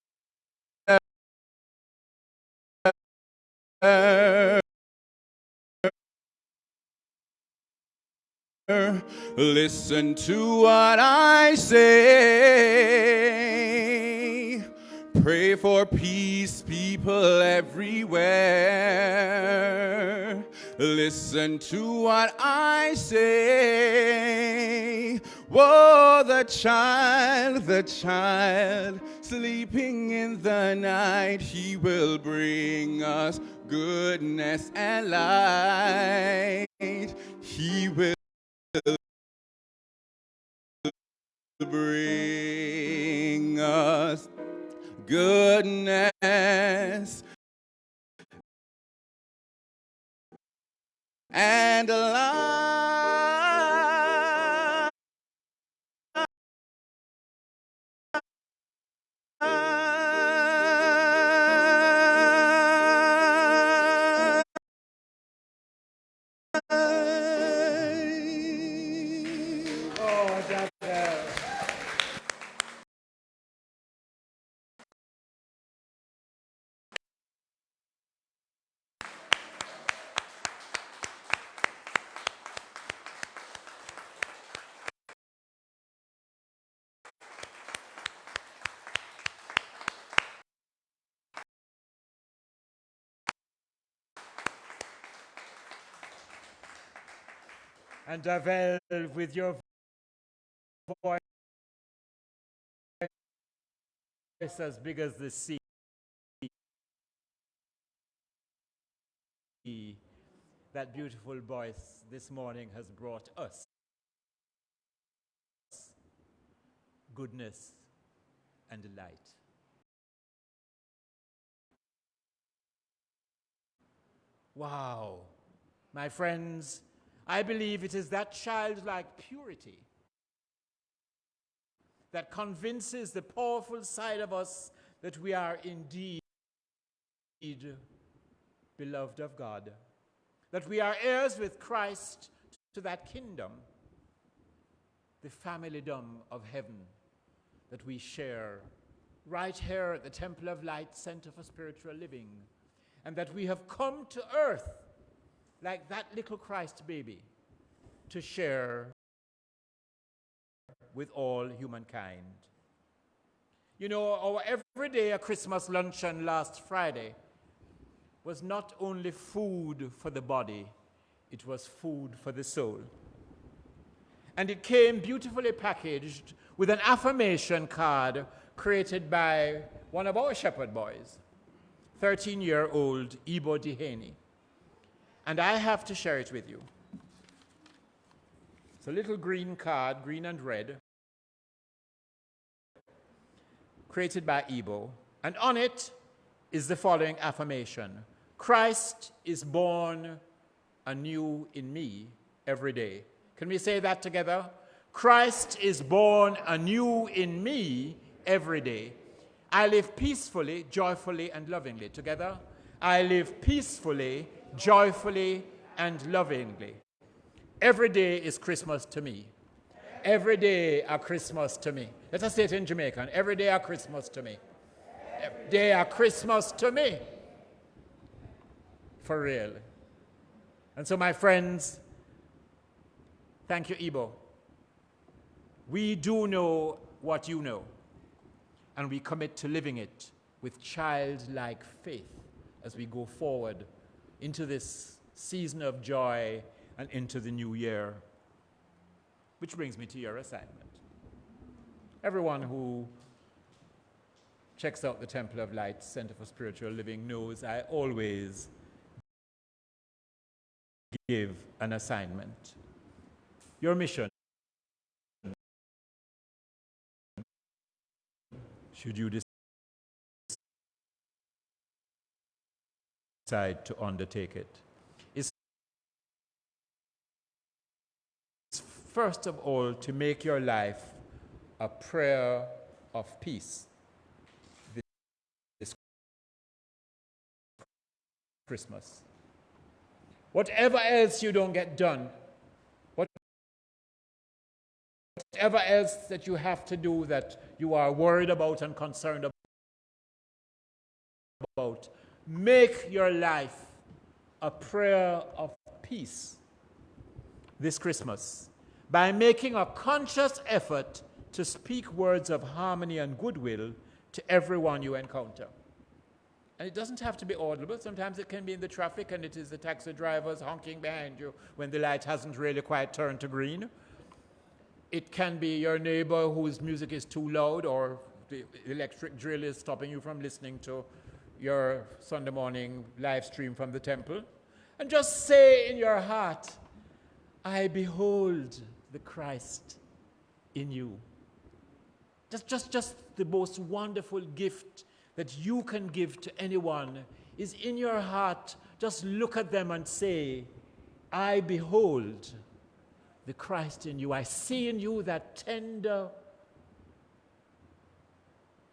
Listen to what I say. Pray for peace, people everywhere. Listen to what I say. Whoa, the child, the child, sleeping in the night, he will bring us goodness and light. He will bring us goodness and light.
And Davel, with your voice as big as the sea, that beautiful voice this morning has brought us goodness and light. Wow. My friends, I believe it is that childlike purity that convinces the powerful side of us that we are indeed beloved of God, that we are heirs with Christ to that kingdom, the familydom of heaven that we share right here at the Temple of Light Center for Spiritual Living, and that we have come to earth like that little Christ baby to share with all humankind. You know, our everyday Christmas luncheon last Friday was not only food for the body, it was food for the soul. And it came beautifully packaged with an affirmation card created by one of our shepherd boys, 13 year old Ibo Dehaney. And I have to share it with you. It's a little green card, green and red, created by Ebo. And on it is the following affirmation Christ is born anew in me every day. Can we say that together? Christ is born anew in me every day. I live peacefully, joyfully, and lovingly. Together, I live peacefully, joyfully, and lovingly. Every day is Christmas to me. Every day a Christmas to me. Let us say it in Jamaican. Every day a Christmas to me. Every day a Christmas to me. For real. And so, my friends, thank you, Ibo. We do know what you know, and we commit to living it with childlike faith as we go forward into this season of joy and into the new year. Which brings me to your assignment. Everyone who checks out the Temple of Light Center for Spiritual Living knows I always give an assignment. Your mission should you decide to undertake it, is first of all to make your life a prayer of peace. This Christmas. Whatever else you don't get done, whatever else that you have to do that you are worried about and concerned about, make your life a prayer of peace this Christmas by making a conscious effort to speak words of harmony and goodwill to everyone you encounter. And it doesn't have to be audible. Sometimes it can be in the traffic and it is the taxi drivers honking behind you when the light hasn't really quite turned to green. It can be your neighbor whose music is too loud or the electric drill is stopping you from listening to your Sunday morning live stream from the temple. And just say in your heart, I behold the Christ in you. Just, just, just the most wonderful gift that you can give to anyone is in your heart. Just look at them and say, I behold the Christ in you. I see in you that tender,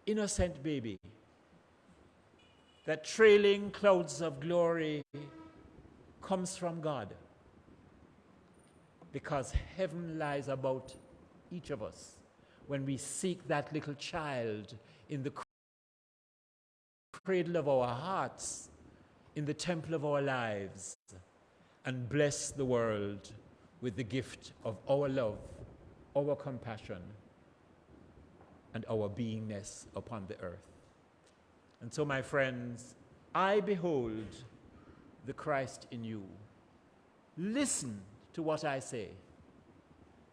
innocent baby, that trailing clouds of glory comes from God because heaven lies about each of us when we seek that little child in the cradle of our hearts, in the temple of our lives, and bless the world with the gift of our love, our compassion, and our beingness upon the earth. And so, my friends, I behold the Christ in you. Listen to what I say.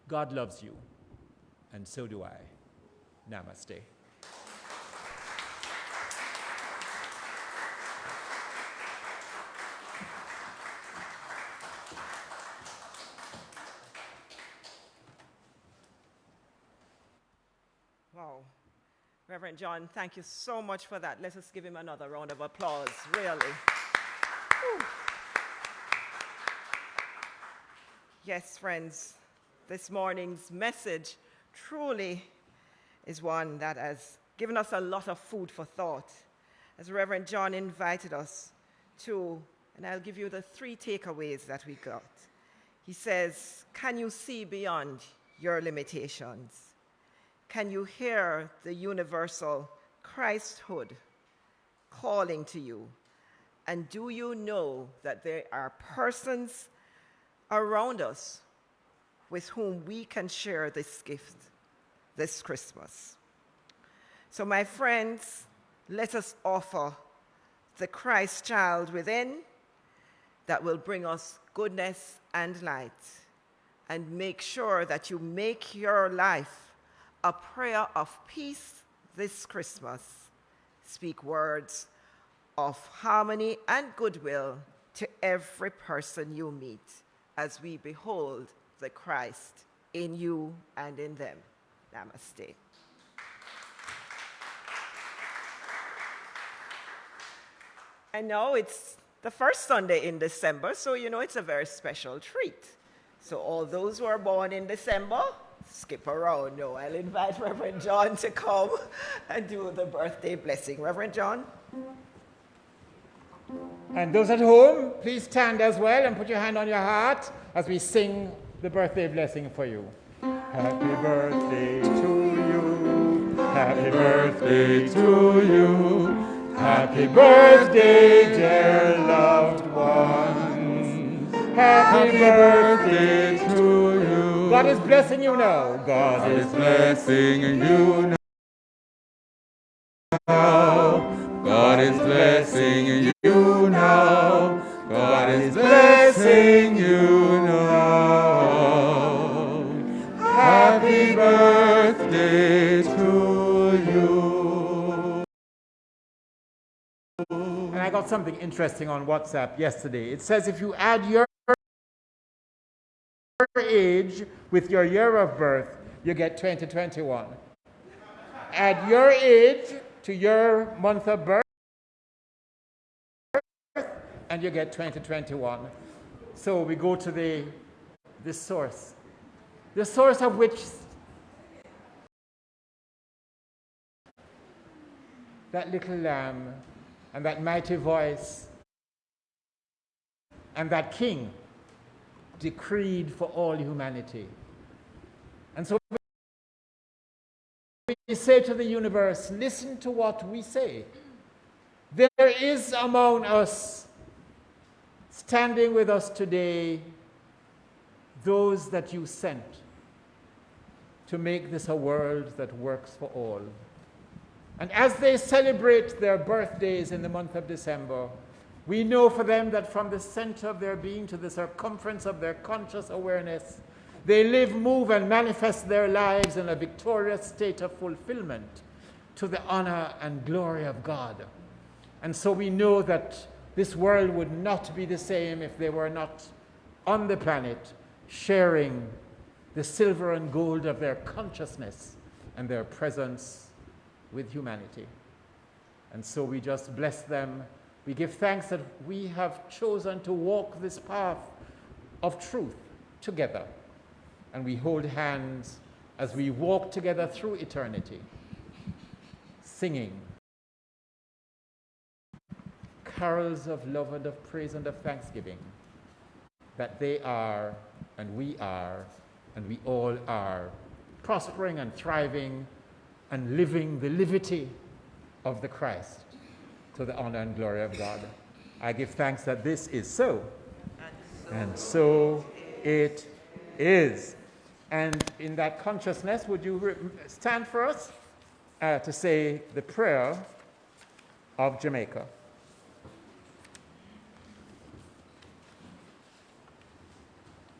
God loves you, and so do I. Namaste.
Wow. Reverend John, thank you so much for that. Let us give him another round of applause, really. Yes, friends, this morning's message truly is one that has given us a lot of food for thought. As Reverend John invited us to, and I'll give you the three takeaways that we got. He says, Can you see beyond your limitations? Can you hear the universal Christhood calling to you? And do you know that there are persons around us with whom we can share this gift this Christmas. So, my friends, let us offer the Christ child within that will bring us goodness and light. And make sure that you make your life a prayer of peace this Christmas. Speak words of harmony and goodwill to every person you meet as we behold the Christ in you and in them. Namaste. And now it's the first Sunday in December, so you know it's a very special treat. So all those who are born in December, skip around. No, I'll invite Reverend John to come and do the birthday blessing. Reverend John?
And those at home, please stand as well and put your hand on your heart as we sing the birthday blessing for you.
Happy birthday to you. Happy birthday to you. Happy birthday, dear loved ones. Happy birthday to you.
God is blessing you now.
God is blessing you now. God is blessing you now. God is blessing you now. Happy birthday to you.
And I got something interesting on WhatsApp yesterday. It says if you add your age with your year of birth, you get 2021. at your age to your month of birth, and you get 2021. So we go to the, the source. The source of which that little lamb and that mighty voice and that king decreed for all humanity. And so we say to the universe, listen to what we say. There is among us, standing with us today, those that you sent to make this a world that works for all. And as they celebrate their birthdays in the month of December, we know for them that from the center of their being to the circumference of their conscious awareness, they live, move, and manifest their lives in a victorious state of fulfillment to the honor and glory of God. And so we know that this world would not be the same if they were not on the planet sharing the silver and gold of their consciousness and their presence with humanity. And so we just bless them. We give thanks that we have chosen to walk this path of truth together. And we hold hands as we walk together through eternity, singing carols of love and of praise and of thanksgiving that they are and we are and we all are prospering and thriving and living the liberty of the Christ to the honor and glory of God. I give thanks that this is so. And so it is. And in that consciousness, would you stand for us uh, to say the prayer of Jamaica?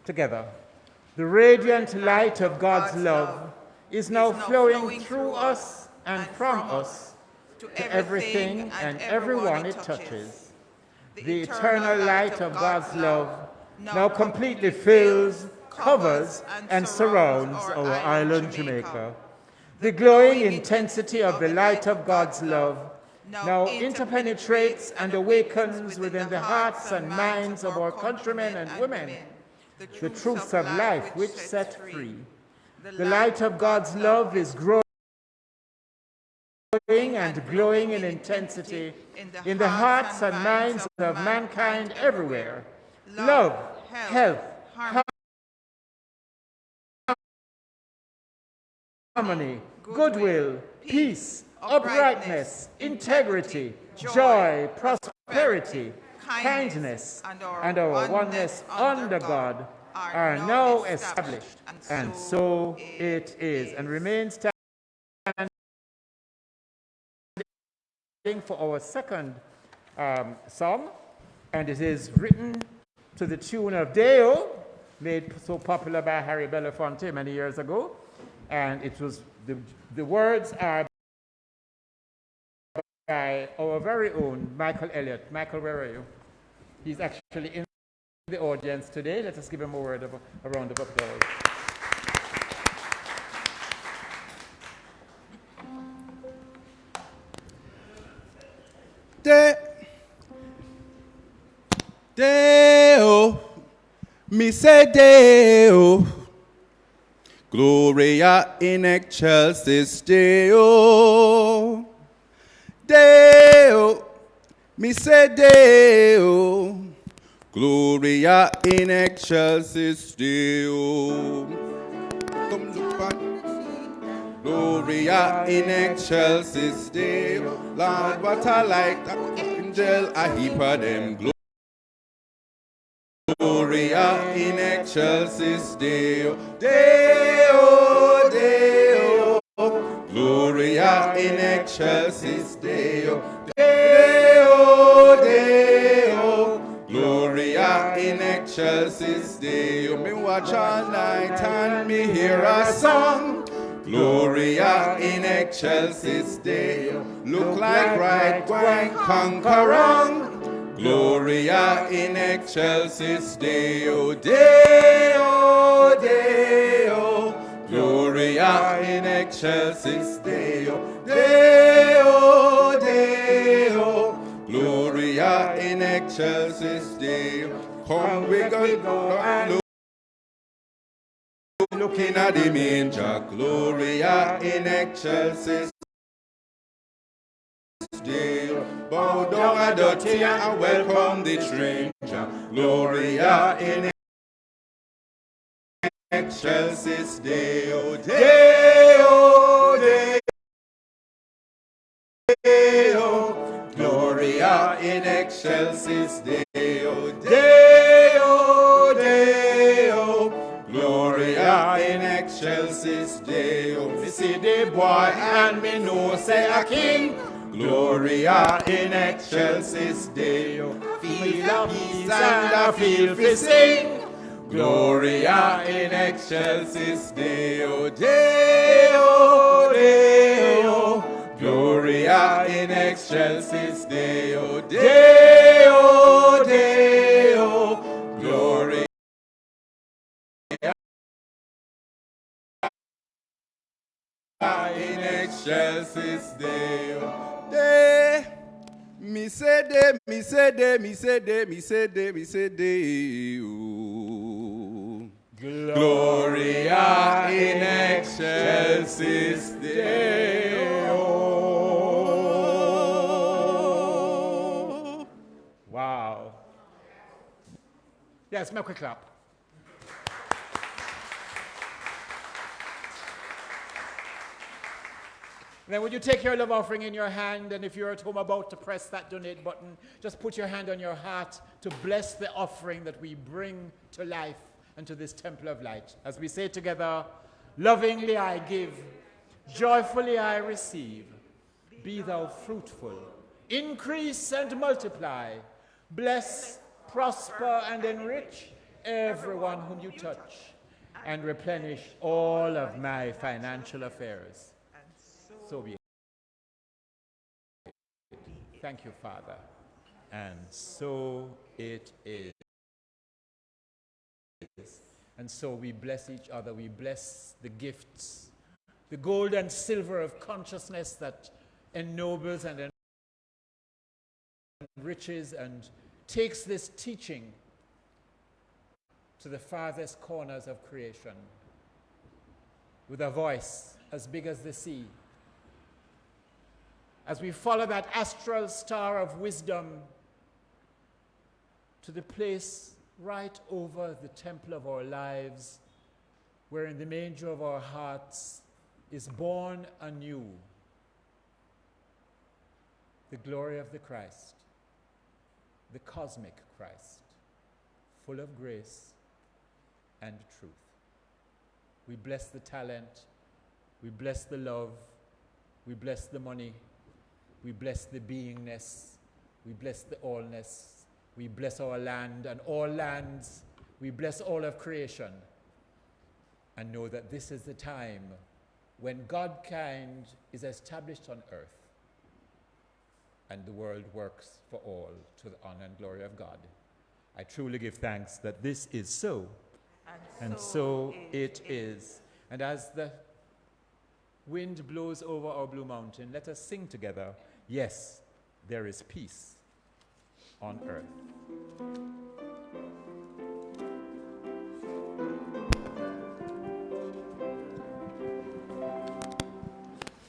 Together. The radiant light of God's love is now flowing through us and from us to everything and everyone it touches. The eternal light of God's love now completely fills, covers, and surrounds our island Jamaica. The glowing intensity of the light of God's love now interpenetrates and awakens within the hearts and minds of our countrymen and women. the truths of life which set free. the light of God's love is growing and glowing in intensity in the hearts and minds of mankind everywhere. Love, health, harmony, goodwill, peace, uprightness, integrity, joy, prosperity, kindness, and our oneness under God are now established, and so it is, and remains for our second um, psalm, and it is written to the tune of Day-O, made so popular by Harry Belafonte many years ago, and it was the, the words are by our very own Michael Elliott. Michael, where are you? He's actually in the audience today. Let us give him a word of a round of applause.
De, Deo, mi se Deo, Gloria in excelsis Deo, Deo, mi se Deo, Gloria in excelsis Deo. Gloria in excelsis Deo. Lord, what I like that angel, I heap of them. Gloria in excelsis Deo. Deo, Deo. Gloria in excelsis Deo. Deo, Deo. Gloria in excelsis Deo. Me watch all night and me hear a song. Gloria in excelsis Deo. Look like right wine conquerong. Gloria in excelsis Deo. Deo, Deo. Gloria in excelsis Deo, Deo, Deo. Gloria in excelsis Deo. Come, we go and looking at the manger. Gloria in excelsis Deo. Bow down at the tea and welcome the stranger. Gloria in excelsis Deo, Deo, Deo, Gloria in excelsis Deo, excelsis Deo. Me see the boy and me know say a king. Gloria in excelsis Deo. Feel a peace and a feel fi sing. Gloria in excelsis Deo, oh, Deo, oh, Deo. Oh. Gloria in excelsis Deo, Deo, In excelsis Deo, De. Mi se de, mi se de, mi se de, mi se de, mi se Deo. Gloria in excelsis Deo.
Wow. Yes, make a clap. Then would you take your love offering in your hand and if you're at home about to press that donate button, just put your hand on your heart to bless the offering that we bring to life and to this temple of light. As we say together, lovingly I give, joyfully I receive. Be thou fruitful, increase and multiply. Bless, prosper and enrich everyone whom you touch and replenish all of my financial affairs. So be. Thank you, Father. And so it is. And so we bless each other. We bless the gifts, the gold and silver of consciousness that ennobles and enriches and takes this teaching to the farthest corners of creation with a voice as big as the sea as we follow that astral star of wisdom to the place right over the temple of our lives, where in the manger of our hearts is born anew the glory of the Christ, the cosmic Christ, full of grace and truth. We bless the talent, we bless the love, we bless the money. We bless the beingness. We bless the allness. We bless our land and all lands. We bless all of creation. And know that this is the time when Godkind is established on earth and the world works for all to the honor and glory of God. I truly give thanks that this is so.
And,
And so it is. And as the wind blows over our Blue Mountain, let us sing together. Yes, there is peace on earth.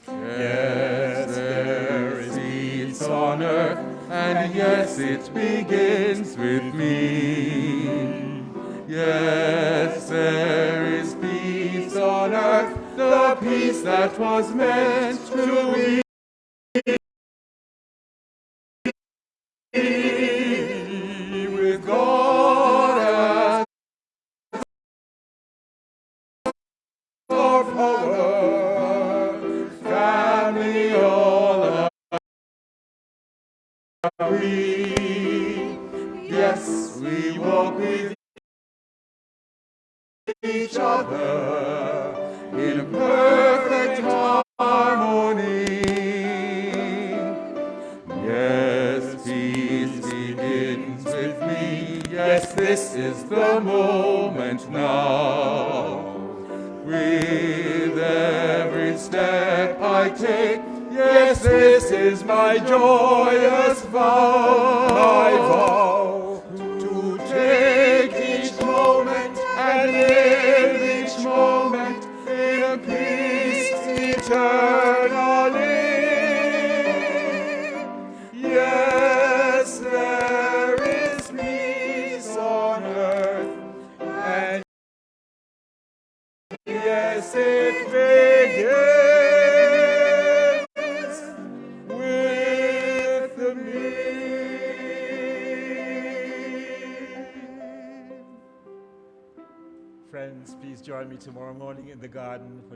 Yes, there is peace on earth, and yes, it begins with me. Yes, there is peace on earth, the peace that was meant to be.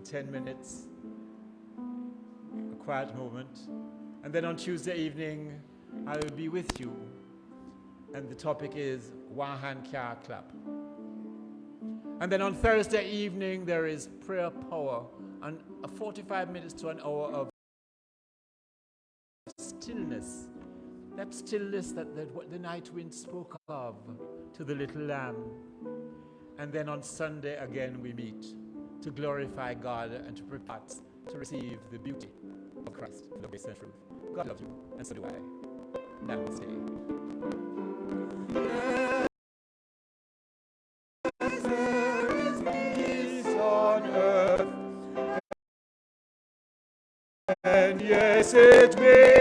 10 minutes, a quiet moment. And then on Tuesday evening, I will be with you. And the topic is Hand Car Clap. And then on Thursday evening, there is prayer power and a 45 minutes to an hour of stillness. That stillness that, that what the night wind spoke of to the little lamb. And then on Sunday again we meet to glorify God and to prepare us to receive the beauty of Christ, the grace and truth. God loves you, and so do I. Namaste.
yes, it may